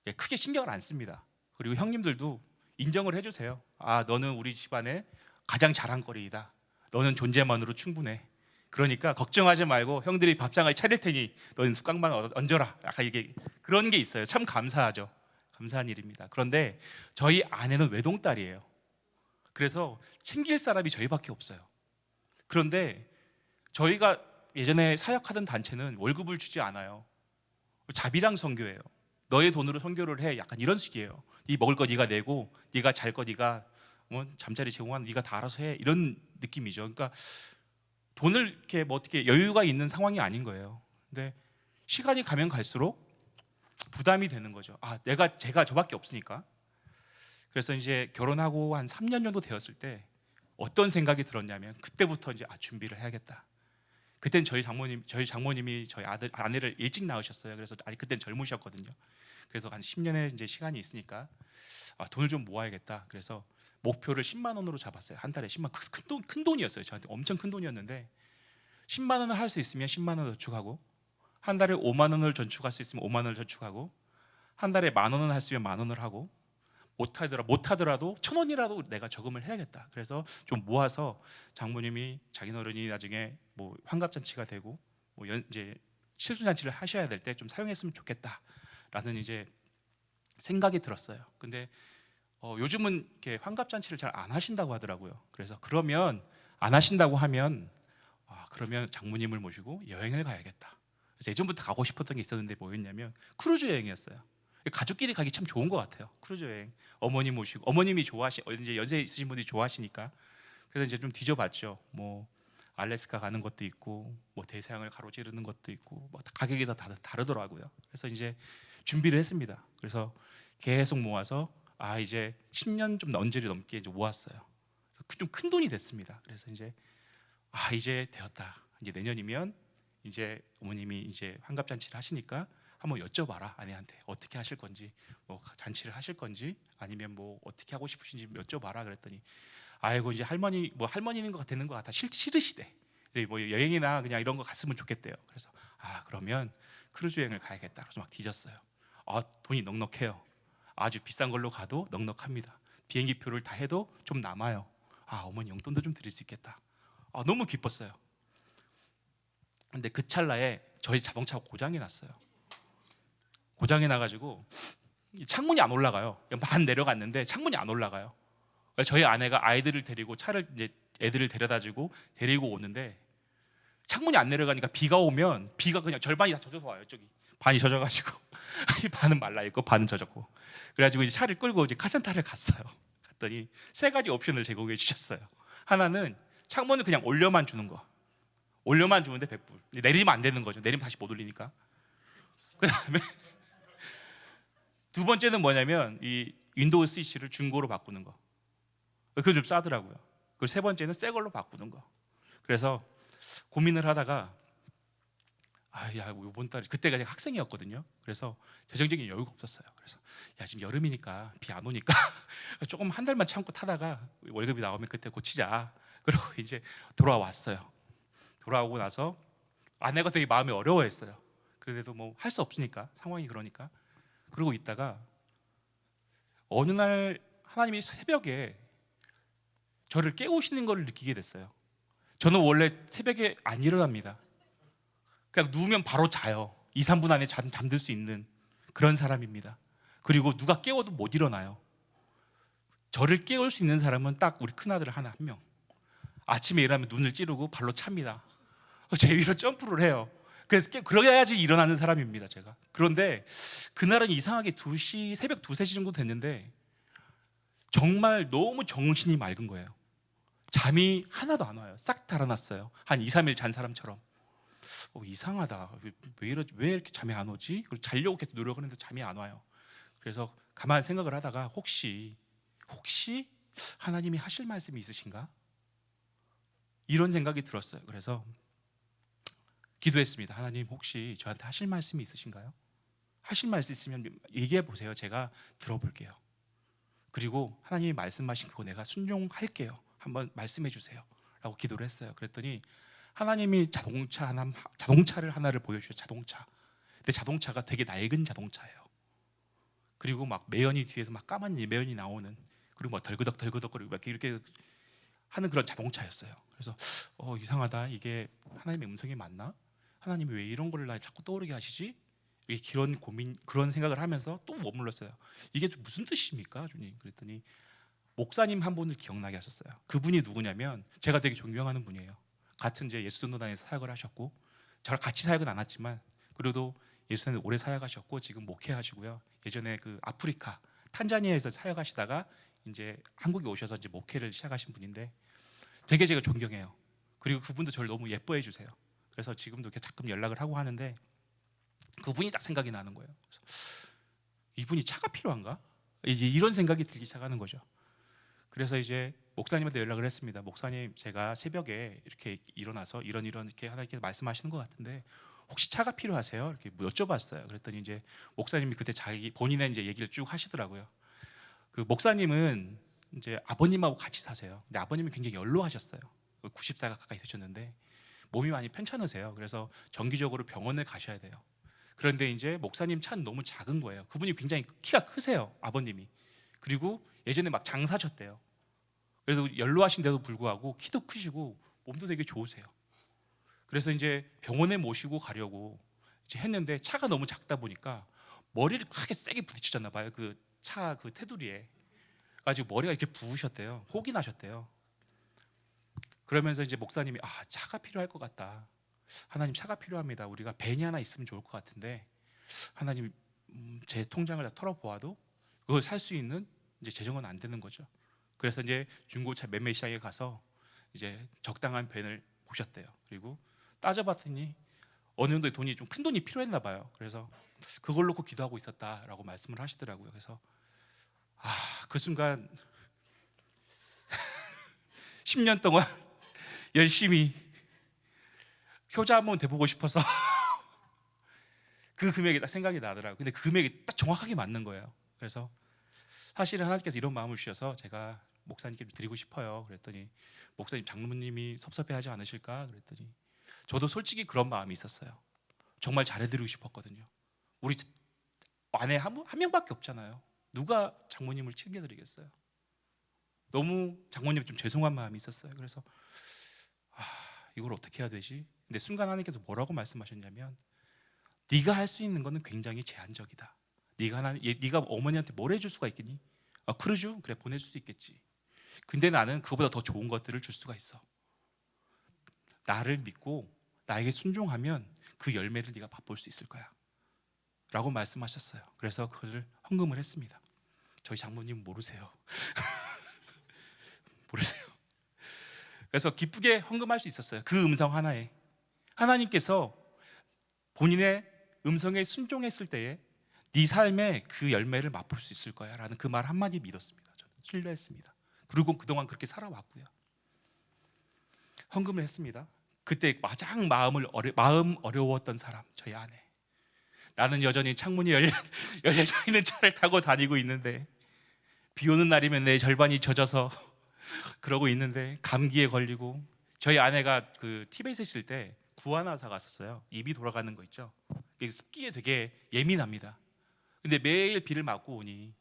예, 크게 신경을 안 씁니다. 그리고 형님들도 인정을 해주세요. 아 너는 우리 집안의 가장 자랑거리이다. 너는 존재만으로 충분해. 그러니까 걱정하지 말고 형들이 밥상을 차릴 테니 너는 숟가락만 얹- 얹어라. 약간 이게 그런 게 있어요. 참 감사하죠. 감사한 일입니다. 그런데 저희 아내는 외동딸이에요. 그래서 챙길 사람이 저희밖에 없어요. 그런데 저희가 예전에 사역하던 단체는 월급을 주지 않아요. 자비랑 선교예요. 너의 돈으로 선교를 해. 약간 이런 식이에요. 네 먹을 거 네가 내고, 네가 잘 거 네가 뭐 잠자리 제공하는 네가 다 알아서 해. 이런 느낌이죠. 그러니까 돈을 이렇게 뭐 어떻게 여유가 있는 상황이 아닌 거예요. 근데 시간이 가면 갈수록 부담이 되는 거죠. 아, 내가 제가 저밖에 없으니까. 그래서 이제 결혼하고 한 3년 정도 되었을 때 어떤 생각이 들었냐면 그때부터 이제 아 준비를 해야겠다. 그땐 저희 장모님 저희 장모님이 저희 아들 아내를 일찍 낳으셨어요. 그래서 아직 그땐 젊으셨거든요. 그래서 한 10년의 이제 시간이 있으니까 아, 돈을 좀 모아야겠다. 그래서 목표를 10만 원으로 잡았어요. 한 달에 10만 큰, 큰, 돈, 큰 돈이었어요. 저한테 엄청 큰 돈이었는데 10만 원을 할 수 있으면 10만 원을 저축하고 한 달에 5만 원을 저축할 수 있으면 5만 원을 저축하고 한 달에 만 원을 할 수 있으면 만 원을 하고 못하더라 못하더라도 천 원이라도 내가 저금을 해야겠다. 그래서 좀 모아서 장모님이 자기 어른이 나중에 뭐 환갑잔치가 되고 뭐 연, 이제 칠순잔치를 하셔야 될 때 좀 사용했으면 좋겠다라는 이제 생각이 들었어요. 근데 어, 요즘은 이렇게 환갑잔치를 잘 안 하신다고 하더라고요. 그래서 그러면 안 하신다고 하면 아, 그러면 장모님을 모시고 여행을 가야겠다. 그래서 예전부터 가고 싶었던 게 있었는데 뭐였냐면 크루즈 여행이었어요. 가족끼리 가기 참 좋은 것 같아요. 크루즈 여행. 어머니 모시고 어머님이 좋아하시 이제 연세 있으신 분들이 좋아하시니까 그래서 이제 좀 뒤져봤죠. 뭐 알래스카 가는 것도 있고 뭐 대서양을 가로지르는 것도 있고 뭐 가격이 다 다르- 다르더라고요. 그래서 이제 준비를 했습니다. 그래서 계속 모아서 아 이제 10년 좀 언저리 넘게 이제 모았어요. 좀 큰 돈이 됐습니다. 그래서 이제 아 이제 되었다. 이제 내년이면 이제 어머님이 이제 환갑 잔치를 하시니까 한번 여쭤봐라 아내한테 어떻게 하실 건지 뭐 잔치를 하실 건지 아니면 뭐 어떻게 하고 싶으신지 여쭤봐라 그랬더니 아이고 이제 할머니 뭐 할머니는 것 되는 것 같아 싫, 싫으시대. 뭐 여행이나 그냥 이런 거 갔으면 좋겠대요. 그래서 아 그러면 크루즈 여행을 가야겠다. 그래서 막 뒤졌어요. 아 돈이 넉넉해요. 아주 비싼 걸로 가도 넉넉합니다. 비행기 표를 다 해도 좀 남아요. 아 어머니 용돈도 좀 드릴 수 있겠다. 아 너무 기뻤어요. 근데 그 찰나에 저희 자동차가 고장이 났어요. 고장이 나가지고 이 창문이 안 올라가요. 반 내려갔는데 창문이 안 올라가요. 저희 아내가 아이들을 데리고 차를 이제 애들을 데려다주고 데리고 오는데 창문이 안 내려가니까 비가 오면 비가 그냥 절반이 다 젖어서 와요. 저기 반이 젖어가지고 반은 말라 있고 반은 젖었고 그래가지고 이제 차를 끌고 이제 카센터를 갔어요. 갔더니 세 가지 옵션을 제공해 주셨어요. 하나는 창문을 그냥 올려만 주는 거. 올려만 주는데 100불. 내리면 안 되는 거죠. 내리면 다시 못 올리니까. 그 다음에 두 번째는 뭐냐면 이 윈도우 스위치를 중고로 바꾸는 거. 그거 좀 싸더라고요. 그리고 세 번째는 새 걸로 바꾸는 거. 그래서 고민을 하다가 아야 이번 달 그때가 제가 학생이었거든요. 그래서 재정적인 여유가 없었어요. 그래서 야 지금 여름이니까 비 안 오니까 조금 한 달만 참고 타다가 월급이 나오면 그때 고치자. 그러고 이제 돌아왔어요. 돌아오고 나서 아내가 되게 마음이 어려워했어요. 그래도 뭐 할 수 없으니까 상황이 그러니까 그러고 있다가 어느 날 하나님이 새벽에 저를 깨우시는 것을 느끼게 됐어요. 저는 원래 새벽에 안 일어납니다. 그냥 누우면 바로 자요. 2, 3분 안에 잠, 잠들 수 있는 그런 사람입니다. 그리고 누가 깨워도 못 일어나요. 저를 깨울 수 있는 사람은 딱 우리 큰아들 하나 한 명. 아침에 일어나면 눈을 찌르고 발로 찹니다. 제 위로 점프를 해요. 그래서 깨, 그래야지 일어나는 사람입니다, 제가. 그런데 그날은 이상하게 2시, 새벽 2, 3시 정도 됐는데 정말 너무 정신이 맑은 거예요. 잠이 하나도 안 와요. 싹 달아났어요. 한 2, 3일 잔 사람처럼. 어, 이상하다. 왜, 왜, 이러, 왜 이렇게 잠이 안 오지? 그리고 자려고 계속 노력을 했는데 잠이 안 와요. 그래서 가만히 생각을 하다가 혹시 혹시 하나님이 하실 말씀이 있으신가? 이런 생각이 들었어요. 그래서 기도했습니다. 하나님 혹시 저한테 하실 말씀이 있으신가요? 하실 말씀 있으면 얘기해 보세요. 제가 들어볼게요. 그리고 하나님이 말씀하신 그거 내가 순종할게요. 한번 말씀해 주세요. 라고 기도를 했어요. 그랬더니 하나님이 자동차 하나 자동차를 하나를 보여주셔 자동차. 근데 자동차가 되게 낡은 자동차예요. 그리고 막 매연이 뒤에서 막 까만 매연이 나오는 그리고 막 덜그덕 덜그덕 거리고 막 이렇게 하는 그런 자동차였어요. 그래서 어 이상하다 이게 하나님의 음성이 맞나? 하나님이 왜 이런 걸날 자꾸 떠오르게 하시지? 그런 고민 그런 생각을 하면서 또 머물렀어요. 이게 무슨 뜻입니까, 주님? 그랬더니 목사님 한 분을 기억나게 하셨어요. 그분이 누구냐면 제가 되게 존경하는 분이에요. 같은 이제 예수전도단에서 사역을 하셨고 저랑 같이 사역은 안 했지만 그래도 예수님 오래 사역하셨고 지금 목회하시고요. 예전에 그 아프리카 탄자니아에서 사역하시다가 이제 한국에 오셔서 이제 목회를 시작하신 분인데 되게 제가 존경해요. 그리고 그분도 저를 너무 예뻐해 주세요. 그래서 지금도 이렇게 가끔 연락을 하고 하는데 그분이 딱 생각이 나는 거예요. 이분이 차가 필요한가? 이제 이런 생각이 들기 시작하는 거죠. 그래서 이제 목사님한테 연락을 했습니다. 목사님, 제가 새벽에 이렇게 일어나서 이런 이런 이렇게 하나님께 말씀하시는 것 같은데 혹시 차가 필요하세요? 이렇게 여쭤봤어요. 그랬더니 이제 목사님이 그때 자기 본인의 이제 얘기를 쭉 하시더라고요. 그 목사님은 이제 아버님하고 같이 사세요. 근데 아버님이 굉장히 연로하셨어요. 90세가 가까이 되셨는데 몸이 많이 편찮으세요. 그래서 정기적으로 병원을 가셔야 돼요. 그런데 이제 목사님 차는 너무 작은 거예요. 그분이 굉장히 키가 크세요. 아버님이. 그리고 예전에 막 장사셨대요. 그래서 연로하신데도 불구하고 키도 크시고 몸도 되게 좋으세요. 그래서 이제 병원에 모시고 가려고 이제 했는데 차가 너무 작다 보니까 머리를 크게 세게 부딪히셨나 봐요. 그 차그 테두리에. 가지고 머리가 이렇게 부으셨대요. 혹이 나셨대요. 그러면서 이제 목사님이 아 차가 필요할 것 같다. 하나님 차가 필요합니다. 우리가 벤이 하나 있으면 좋을 것 같은데 하나님 음, 제 통장을 다 털어보아도 그걸 살 수 있는 이제 재정은 안 되는 거죠. 그래서 이제 중고차 매매 시장에 가서 이제 적당한 벤을 보셨대요. 그리고 따져봤더니 어느 정도의 돈이 좀 큰 돈이 필요했나 봐요. 그래서 그걸 놓고 기도하고 있었다라고 말씀을 하시더라고요. 그래서 아, 그 순간 10년 동안 열심히 효자 한번 돼보고 싶어서 그 금액이 딱 생각이 나더라고요. 근데 그 금액이 딱 정확하게 맞는 거예요. 그래서 사실은 하나님께서 이런 마음을 주셔서 제가 목사님께 드리고 싶어요. 그랬더니 목사님 장로님이 섭섭해하지 않으실까? 그랬더니 저도 솔직히 그런 마음이 있었어요. 정말 잘해드리고 싶었거든요. 우리 아내 한, 한 명밖에 없잖아요. 누가 장모님을 챙겨드리겠어요? 너무 장모님 좀 죄송한 마음이 있었어요. 그래서 아, 이걸 어떻게 해야 되지? 근데 순간 하나님께서 뭐라고 말씀하셨냐면 네가 할 수 있는 거는 굉장히 제한적이다. 네가 하나, 네가 어머니한테 뭘 해줄 수가 있겠니? 아, 그러죠. 그래 보내줄 수 있겠지. 근데 나는 그보다 더 좋은 것들을 줄 수가 있어. 나를 믿고 나에게 순종하면 그 열매를 네가 맛볼 수 있을 거야. 라고 말씀하셨어요. 그래서 그것을 헌금을 했습니다. 저희 장모님 모르세요. 모르세요. 그래서 기쁘게 헌금할 수 있었어요. 그 음성 하나에 하나님께서 본인의 음성에 순종했을 때에 네 삶에 그 열매를 맛볼 수 있을 거야 라는 그 말 한마디 믿었습니다. 저는 신뢰했습니다. 그리고 그동안 그렇게 살아왔고요. 헌금을 했습니다. 그때 가장 마음을 어려, 마음 어려웠던 사람 저희 아내. 나는 여전히 창문이 열려, 열려져 있는 차를 타고 다니고 있는데 비 오는 날이면 내 절반이 젖어서 그러고 있는데 감기에 걸리고 저희 아내가 그 티베트에 있을 때 구안화사 갔었어요. 입이 돌아가는 거 있죠. 습기에 되게 예민합니다. 근데 매일 비를 맞고 오니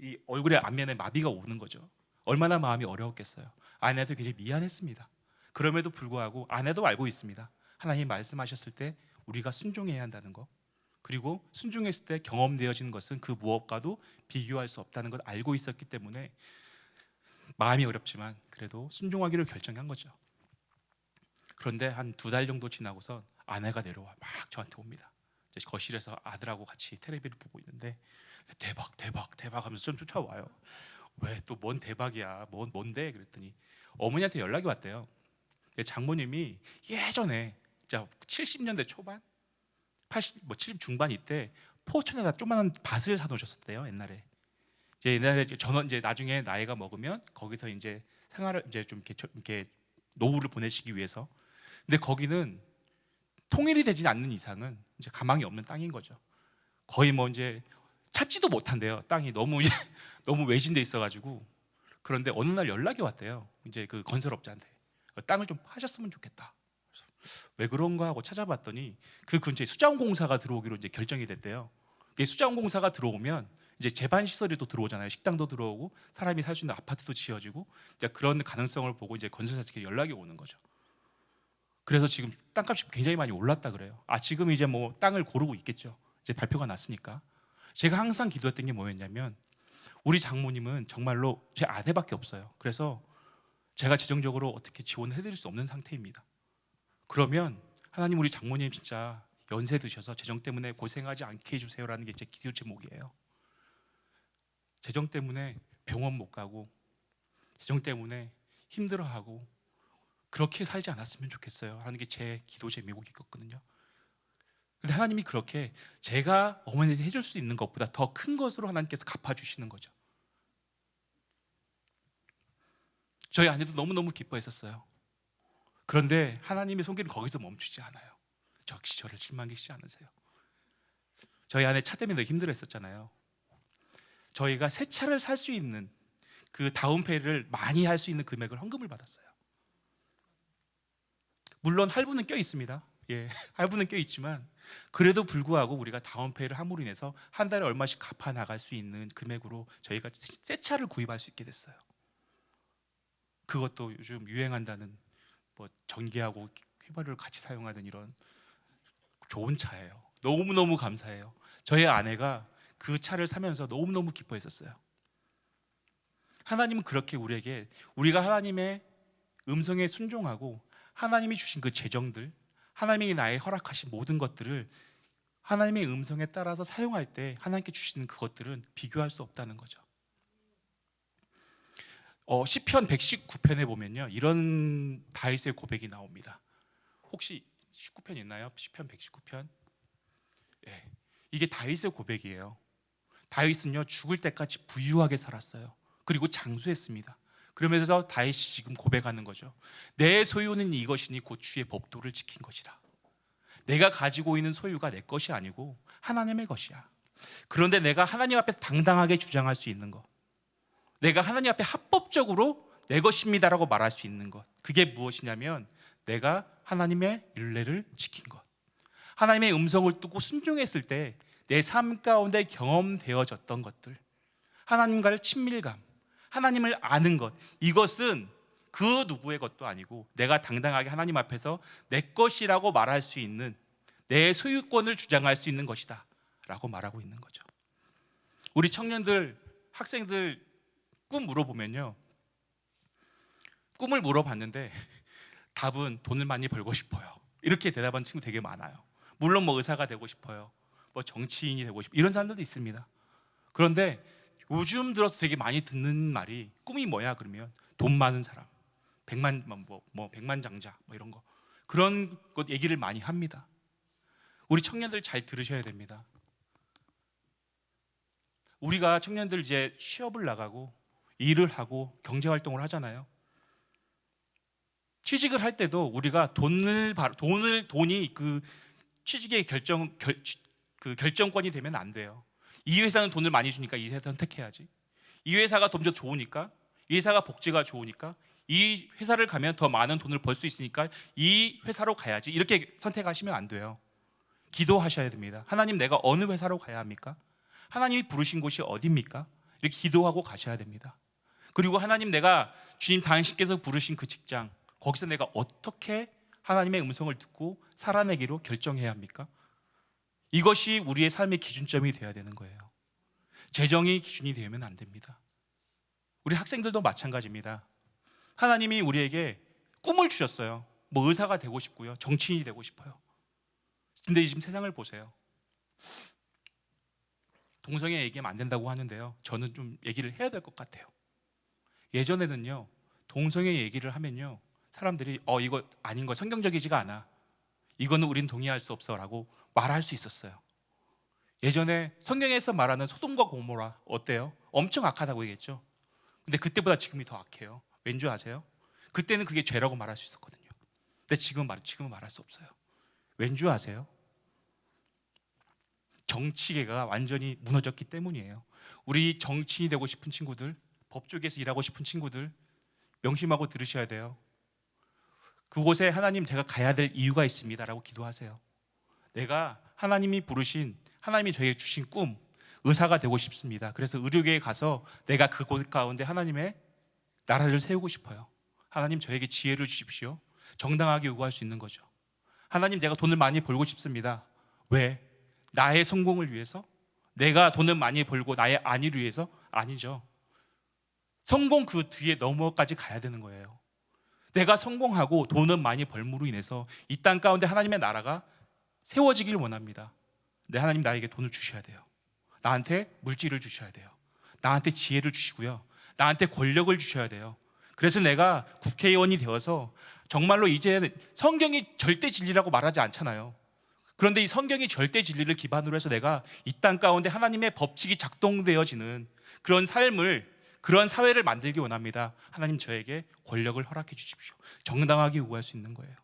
이 얼굴에 안면에 마비가 오는 거죠. 얼마나 마음이 어려웠겠어요. 아내도 굉장히 미안했습니다. 그럼에도 불구하고 아내도 알고 있습니다. 하나님 말씀하셨을 때 우리가 순종해야 한다는 거. 그리고 순종했을 때 경험되어지는 것은 그 무엇과도 비교할 수 없다는 걸 알고 있었기 때문에 마음이 어렵지만 그래도 순종하기로 결정한 거죠. 그런데 한 두 달 정도 지나고서 아내가 내려와 막 저한테 옵니다. 거실에서 아들하고 같이 텔레비를 보고 있는데 대박 대박 대박 하면서 좀 쫓아와요. 왜 또 뭔 대박이야? 뭔 뭔데? 그랬더니 어머니한테 연락이 왔대요. 장모님이 예전에 진짜 70년대 초반, 80, 뭐 70 중반 이때 포천에다 조그만한 밭을 사놓으셨었대요 옛날에. 이제 옛날에 전원 이제 나중에 나이가 먹으면 거기서 이제 생활을 이제 좀 이렇게, 저- 이렇게 노후를 보내시기 위해서. 근데 거기는 통일이 되지 않는 이상은 이제 가망이 없는 땅인 거죠. 거의 뭐 이제 찾지도 못한대요. 땅이 너무 너무 외진돼 있어가지고 그런데 어느 날 연락이 왔대요. 이제 그 건설업자한테 어, 땅을 좀 파셨으면 좋겠다. 왜 그런가 하고 찾아봤더니 그 근처에 수자원공사가 들어오기로 이제 결정이 됐대요. 수자원공사가 들어오면 이제 재반 시설이 또 들어오잖아요. 식당도 들어오고 사람이 살 수 있는 아파트도 지어지고 그런 가능성을 보고 이제 건설사에게 연락이 오는 거죠. 그래서 지금 땅값이 굉장히 많이 올랐다 그래요. 아 지금 이제 뭐 땅을 고르고 있겠죠. 이제 발표가 났으니까. 제가 항상 기도했던 게 뭐였냐면 우리 장모님은 정말로 제 아내밖에 없어요. 그래서 제가 재정적으로 어떻게 지원을 해드릴 수 없는 상태입니다. 그러면 하나님 우리 장모님 진짜 연세 드셔서 재정 때문에 고생하지 않게 해주세요라는 게 제 기도 제목이에요. 재정 때문에 병원 못 가고 재정 때문에 힘들어하고 그렇게 살지 않았으면 좋겠어요. 하는 게 제 기도 제목이었거든요. 근데 하나님이 그렇게 제가 어머니한테 해줄 수 있는 것보다 더 큰 것으로 하나님께서 갚아주시는 거죠. 저희 아내도 너무너무 기뻐했었어요. 그런데 하나님의 손길은 거기서 멈추지 않아요. 저를 실망시키지 않으세요. 저희 아내 차 때문에 힘들어했었잖아요. 저희가 새 차를 살 수 있는 그 다운페이를 많이 할 수 있는 금액을 헌금을 받았어요. 물론 할부는 껴 있습니다. 예, 할부는 껴 있지만 그래도 불구하고 우리가 다운페이를 함으로 인해서 한 달에 얼마씩 갚아 나갈 수 있는 금액으로 저희가 새 차를 구입할 수 있게 됐어요. 그것도 요즘 유행한다는 뭐 전기하고 휘발유를 같이 사용하는 이런 좋은 차예요. 너무 너무 감사해요. 저희 아내가 그 차를 사면서 너무 너무 기뻐했었어요. 하나님은 그렇게 우리에게 우리가 하나님의 음성에 순종하고 하나님이 주신 그 재정들, 하나님이 나의 허락하신 모든 것들을 하나님의 음성에 따라서 사용할 때 하나님께 주시는 그것들은 비교할 수 없다는 거죠. 어, 시편 119편에 보면요 이런 다윗의 고백이 나옵니다. 혹시 19편 있나요? 시편 119편. 예, 이게 다윗의 고백이에요. 다윗은요 죽을 때까지 부유하게 살았어요. 그리고 장수했습니다. 그러면서 다윗이 지금 고백하는 거죠. 내 소유는 이것이니 곧 주의 법도를 지킨 것이라. 내가 가지고 있는 소유가 내 것이 아니고 하나님의 것이야. 그런데 내가 하나님 앞에서 당당하게 주장할 수 있는 것. 내가 하나님 앞에 합법적으로 내 것입니다라고 말할 수 있는 것. 그게 무엇이냐면 내가 하나님의 율례를 지킨 것. 하나님의 음성을 듣고 순종했을 때 내 삶 가운데 경험되어졌던 것들. 하나님과의 친밀감, 하나님을 아는 것. 이것은 그 누구의 것도 아니고 내가 당당하게 하나님 앞에서 내 것이라고 말할 수 있는 내 소유권을 주장할 수 있는 것이다 라고 말하고 있는 거죠. 우리 청년들, 학생들 꿈 물어보면요. 꿈을 물어봤는데 답은 돈을 많이 벌고 싶어요. 이렇게 대답한 친구 되게 많아요. 물론 뭐 의사가 되고 싶어요. 뭐 정치인이 되고 싶 이런 사람들도 있습니다. 그런데 요즘 들어서 되게 많이 듣는 말이 꿈이 뭐야 그러면 돈 많은 사람, 백만 뭐, 뭐 백만 장자 뭐 이런 거 그런 것 얘기를 많이 합니다. 우리 청년들 잘 들으셔야 됩니다. 우리가 청년들 이제 취업을 나가고 일을 하고 경제 활동을 하잖아요. 취직을 할 때도 우리가 돈을 바- 돈을 돈이 그 취직의 결정 결, 그 결정권이 되면 안 돼요. 이 회사는 돈을 많이 주니까 이 회사 선택해야지. 이 회사가 돈더 좋으니까 이 회사가 복지가 좋으니까 이 회사를 가면 더 많은 돈을 벌 수 있으니까 이 회사로 가야지. 이렇게 선택하시면 안 돼요. 기도하셔야 됩니다. 하나님 내가 어느 회사로 가야 합니까? 하나님이 부르신 곳이 어디입니까? 이렇게 기도하고 가셔야 됩니다. 그리고 하나님 내가 주님 당신께서 부르신 그 직장 거기서 내가 어떻게 하나님의 음성을 듣고 살아내기로 결정해야 합니까? 이것이 우리의 삶의 기준점이 되어야 되는 거예요. 재정이 기준이 되면 안 됩니다. 우리 학생들도 마찬가지입니다. 하나님이 우리에게 꿈을 주셨어요. 뭐 의사가 되고 싶고요. 정치인이 되고 싶어요. 근데 지금 세상을 보세요. 동성애 얘기하면 안 된다고 하는데요. 저는 좀 얘기를 해야 될 것 같아요. 예전에는요. 동성애 얘기를 하면요. 사람들이 어 이거 아닌 거 성경적이지가 않아. 이거는 우린 동의할 수 없어라고 말할 수 있었어요. 예전에 성경에서 말하는 소돔과 고모라 어때요? 엄청 악하다고 얘기했죠. 근데 그때보다 지금이 더 악해요. 왠 줄 아세요? 그때는 그게 죄라고 말할 수 있었거든요. 근데 지금 말 지금은 말할 수 없어요. 왠 줄 아세요? 정치계가 완전히 무너졌기 때문이에요. 우리 정치인이 되고 싶은 친구들, 법 쪽에서 일하고 싶은 친구들 명심하고 들으셔야 돼요. 그곳에 하나님 제가 가야 될 이유가 있습니다라고 기도하세요. 내가 하나님이 부르신 하나님이 저에게 주신 꿈 의사가 되고 싶습니다. 그래서 의료계에 가서 내가 그곳 가운데 하나님의 나라를 세우고 싶어요. 하나님 저에게 지혜를 주십시오. 정당하게 요구할 수 있는 거죠. 하나님 내가 돈을 많이 벌고 싶습니다. 왜? 나의 성공을 위해서? 내가 돈을 많이 벌고 나의 안위를 위해서? 아니죠. 성공 그 뒤에 넘어까지 가야 되는 거예요. 내가 성공하고 돈은 많이 벌므로 인해서 이 땅 가운데 하나님의 나라가 세워지길 원합니다. 네, 하나님 나에게 돈을 주셔야 돼요. 나한테 물질을 주셔야 돼요. 나한테 지혜를 주시고요. 나한테 권력을 주셔야 돼요. 그래서 내가 국회의원이 되어서 정말로 이제 성경이 절대 진리라고 말하지 않잖아요. 그런데 이 성경이 절대 진리를 기반으로 해서 내가 이 땅 가운데 하나님의 법칙이 작동되어지는 그런 삶을 그런 사회를 만들기 원합니다. 하나님 저에게 권력을 허락해 주십시오. 정당하게 요구할 수 있는 거예요.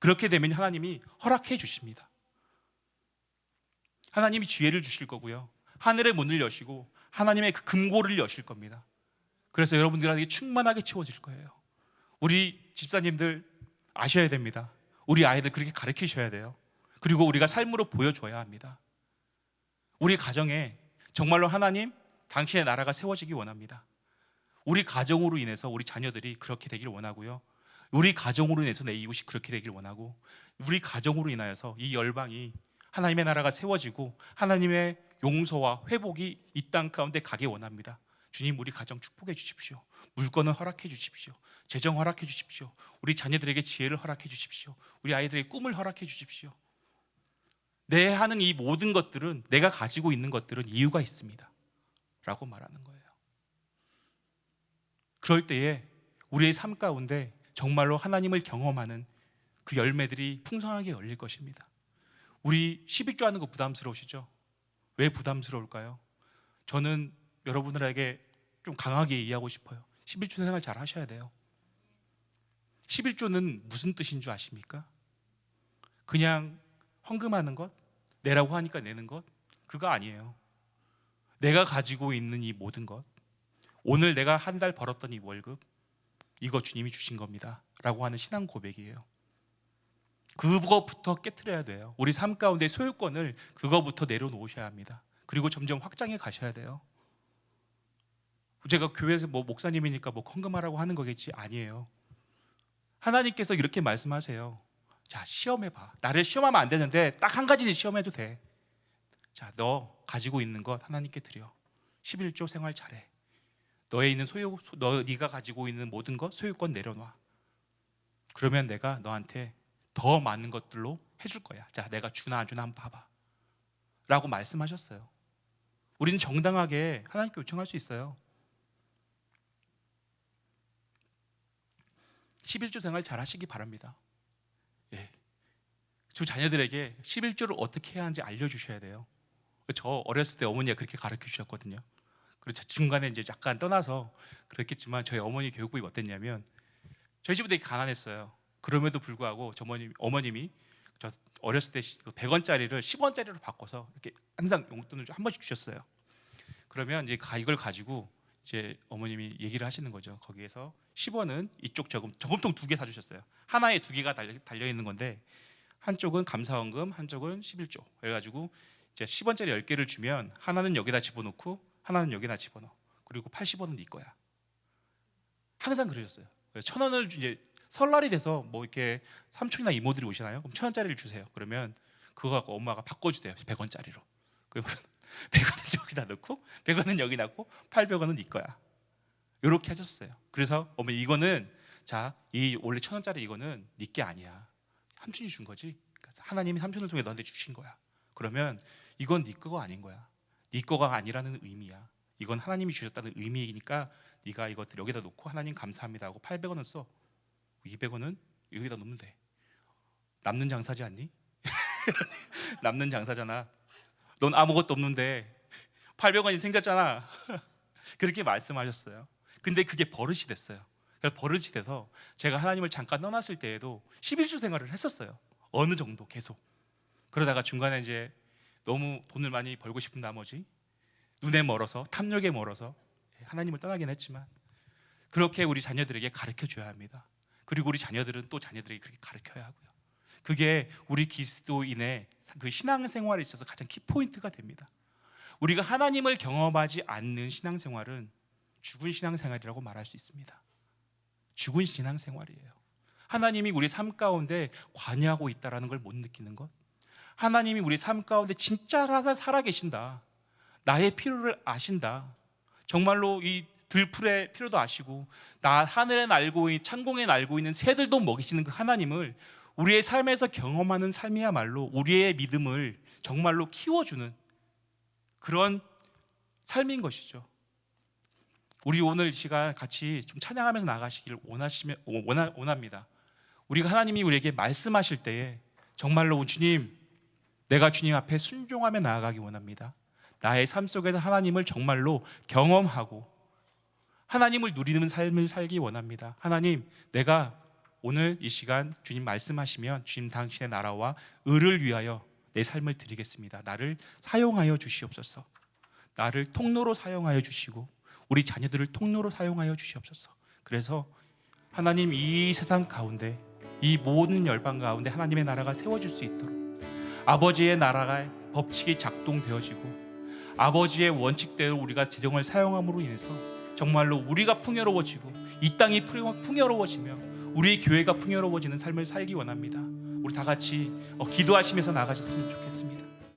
그렇게 되면 하나님이 허락해 주십니다. 하나님이 지혜를 주실 거고요. 하늘의 문을 여시고 하나님의 그 금고를 여실 겁니다. 그래서 여러분들에게 충만하게 채워질 거예요. 우리 집사님들 아셔야 됩니다. 우리 아이들 그렇게 가르치셔야 돼요. 그리고 우리가 삶으로 보여줘야 합니다. 우리 가정에 정말로 하나님 당신의 나라가 세워지기 원합니다. 우리 가정으로 인해서 우리 자녀들이 그렇게 되길 원하고요. 우리 가정으로 인해서 내 이웃이 그렇게 되길 원하고 우리 가정으로 인하여서 이 열방이 하나님의 나라가 세워지고 하나님의 용서와 회복이 이 땅 가운데 가게 원합니다. 주님 우리 가정 축복해 주십시오. 물건을 허락해 주십시오. 재정 허락해 주십시오. 우리 자녀들에게 지혜를 허락해 주십시오. 우리 아이들에게 꿈을 허락해 주십시오. 내 하는 이 모든 것들은 내가 가지고 있는 것들은 이유가 있습니다. 라고 말하는 거예요. 그럴 때에 우리의 삶 가운데 정말로 하나님을 경험하는 그 열매들이 풍성하게 열릴 것입니다. 우리 11조 하는 거 부담스러우시죠? 왜 부담스러울까요? 저는 여러분들에게 좀 강하게 이해하고 싶어요. 11조 생활 잘 하셔야 돼요. 11조는 무슨 뜻인 줄 아십니까? 그냥 헌금하는 것, 내라고 하니까 내는 것, 그거 아니에요. 내가 가지고 있는 이 모든 것, 오늘 내가 한 달 벌었던 이 월급, 이거 주님이 주신 겁니다. 라고 하는 신앙 고백이에요. 그것부터 깨트려야 돼요. 우리 삶 가운데 소유권을 그거부터 내려놓으셔야 합니다. 그리고 점점 확장해 가셔야 돼요. 제가 교회에서 뭐 목사님이니까 뭐 헌금하라고 하는 거겠지 아니에요. 하나님께서 이렇게 말씀하세요. 자 시험해 봐. 나를 시험하면 안 되는데 딱 한 가지는 시험해도 돼. 자너 가지고 있는 것 하나님께 드려. 11조 생활 잘해. 너에 있는 소유 너 네가 가지고 있는 모든 것 소유권 내려놔. 그러면 내가 너한테 더 많은 것들로 해줄 거야. 자, 내가 주나 안 주나 한번 봐봐. 라고 말씀하셨어요. 우리는 정당하게 하나님께 요청할 수 있어요. 11조 생활 잘 하시기 바랍니다. 예. 주 자녀들에게 11조를 어떻게 해야 하는지 알려주셔야 돼요. 저 어렸을 때 어머니가 그렇게 가르쳐 주셨거든요. 그리고 제 중간에 이제 약간 떠나서 그랬겠지만 저희 어머니 교육법이 어땠냐면 저희 집은 되게 가난했어요. 그럼에도 불구하고 저 어머님 어머님이 저 어렸을 때 100원짜리를 10원짜리로 바꿔서 이렇게 항상 용돈을 한 번씩 주셨어요. 그러면 이제 가- 이걸 가지고 이제 어머님이 얘기를 하시는 거죠. 거기에서 10원은 이쪽 저금 저금통 두 개 사주셨어요. 하나에 두 개가 달려, 달려 있는 건데 한쪽은 감사원금, 한쪽은 11조. 그래가지고 이제 10원짜리 10개를 주면 하나는 여기다 집어넣고 하나는 여기다 집어넣어. 그리고 80원은 네 거야. 항상 그러셨어요. 천 원을 이제 설날이 돼서 뭐 이렇게 삼촌이나 이모들이 오시나요? 그럼 천 원짜리를 주세요. 그러면 그거 갖고 엄마가 바꿔주세요. 100원짜리로. 그러면 100원은 여기다 넣고 100원은 여기 놨고 800원은 네 거야. 이렇게 하셨어요. 그래서 어머니 이거는 자, 이 원래 천 원짜리 이거는 네 게 아니야. 삼촌이 준 거지. 하나님이 삼촌을 통해 너한테 주신 거야. 그러면 이건 네 거가 아닌 거야. 네 거가 아니라는 의미야. 이건 하나님이 주셨다는 의미이니까 네가 이것들 여기다 놓고 하나님 감사합니다 하고 800원은 써. 200원은 여기다 놓으면 돼. 남는 장사지 않니? 남는 장사잖아. 넌 아무것도 없는데 800원이 생겼잖아. 그렇게 말씀하셨어요. 근데 그게 버릇이 됐어요. 버릇이 돼서 제가 하나님을 잠깐 떠났을 때에도 11주 생활을 했었어요. 어느 정도 계속. 그러다가 중간에 이제 너무 돈을 많이 벌고 싶은 나머지 눈에 멀어서 탐욕에 멀어서 하나님을 떠나긴 했지만 그렇게 우리 자녀들에게 가르쳐 줘야 합니다. 그리고 우리 자녀들은 또 자녀들에게 그렇게 가르쳐야 하고요. 그게 우리 그리스도인의 그 신앙생활에 있어서 가장 키포인트가 됩니다. 우리가 하나님을 경험하지 않는 신앙생활은 죽은 신앙생활이라고 말할 수 있습니다. 죽은 신앙생활이에요. 하나님이 우리 삶 가운데 관여하고 있다라는 걸 못 느끼는 것. 하나님이 우리 삶 가운데 진짜 살아 계신다. 나의 필요를 아신다. 정말로 이 들풀의 필요도 아시고 나 하늘에 날고 있 창공에 날고 있는 새들도 먹이시는 그 하나님을 우리의 삶에서 경험하는 삶이야말로 우리의 믿음을 정말로 키워주는 그런 삶인 것이죠. 우리 오늘 이 시간 같이 좀 찬양하면서 나가시기를 원하시면 원하, 원합니다. 우리가 하나님이 우리에게 말씀하실 때에 정말로 주님 내가 주님 앞에 순종하며 나아가기 원합니다. 나의 삶 속에서 하나님을 정말로 경험하고 하나님을 누리는 삶을 살기 원합니다. 하나님, 내가 오늘 이 시간 주님 말씀하시면 주님 당신의 나라와 의를 위하여 내 삶을 드리겠습니다. 나를 사용하여 주시옵소서. 나를 통로로 사용하여 주시고 우리 자녀들을 통로로 사용하여 주시옵소서. 그래서 하나님 이 세상 가운데 이 모든 열방 가운데 하나님의 나라가 세워질 수 있도록 아버지의 나라가 법칙이 작동되어지고 아버지의 원칙대로 우리가 재정을 사용함으로 인해서 정말로 우리가 풍요로워지고 이 땅이 풍요- 풍요로워지며 우리 교회가 풍요로워지는 삶을 살기 원합니다. 우리 다 같이 어, 기도하시면서 나가셨으면 좋겠습니다.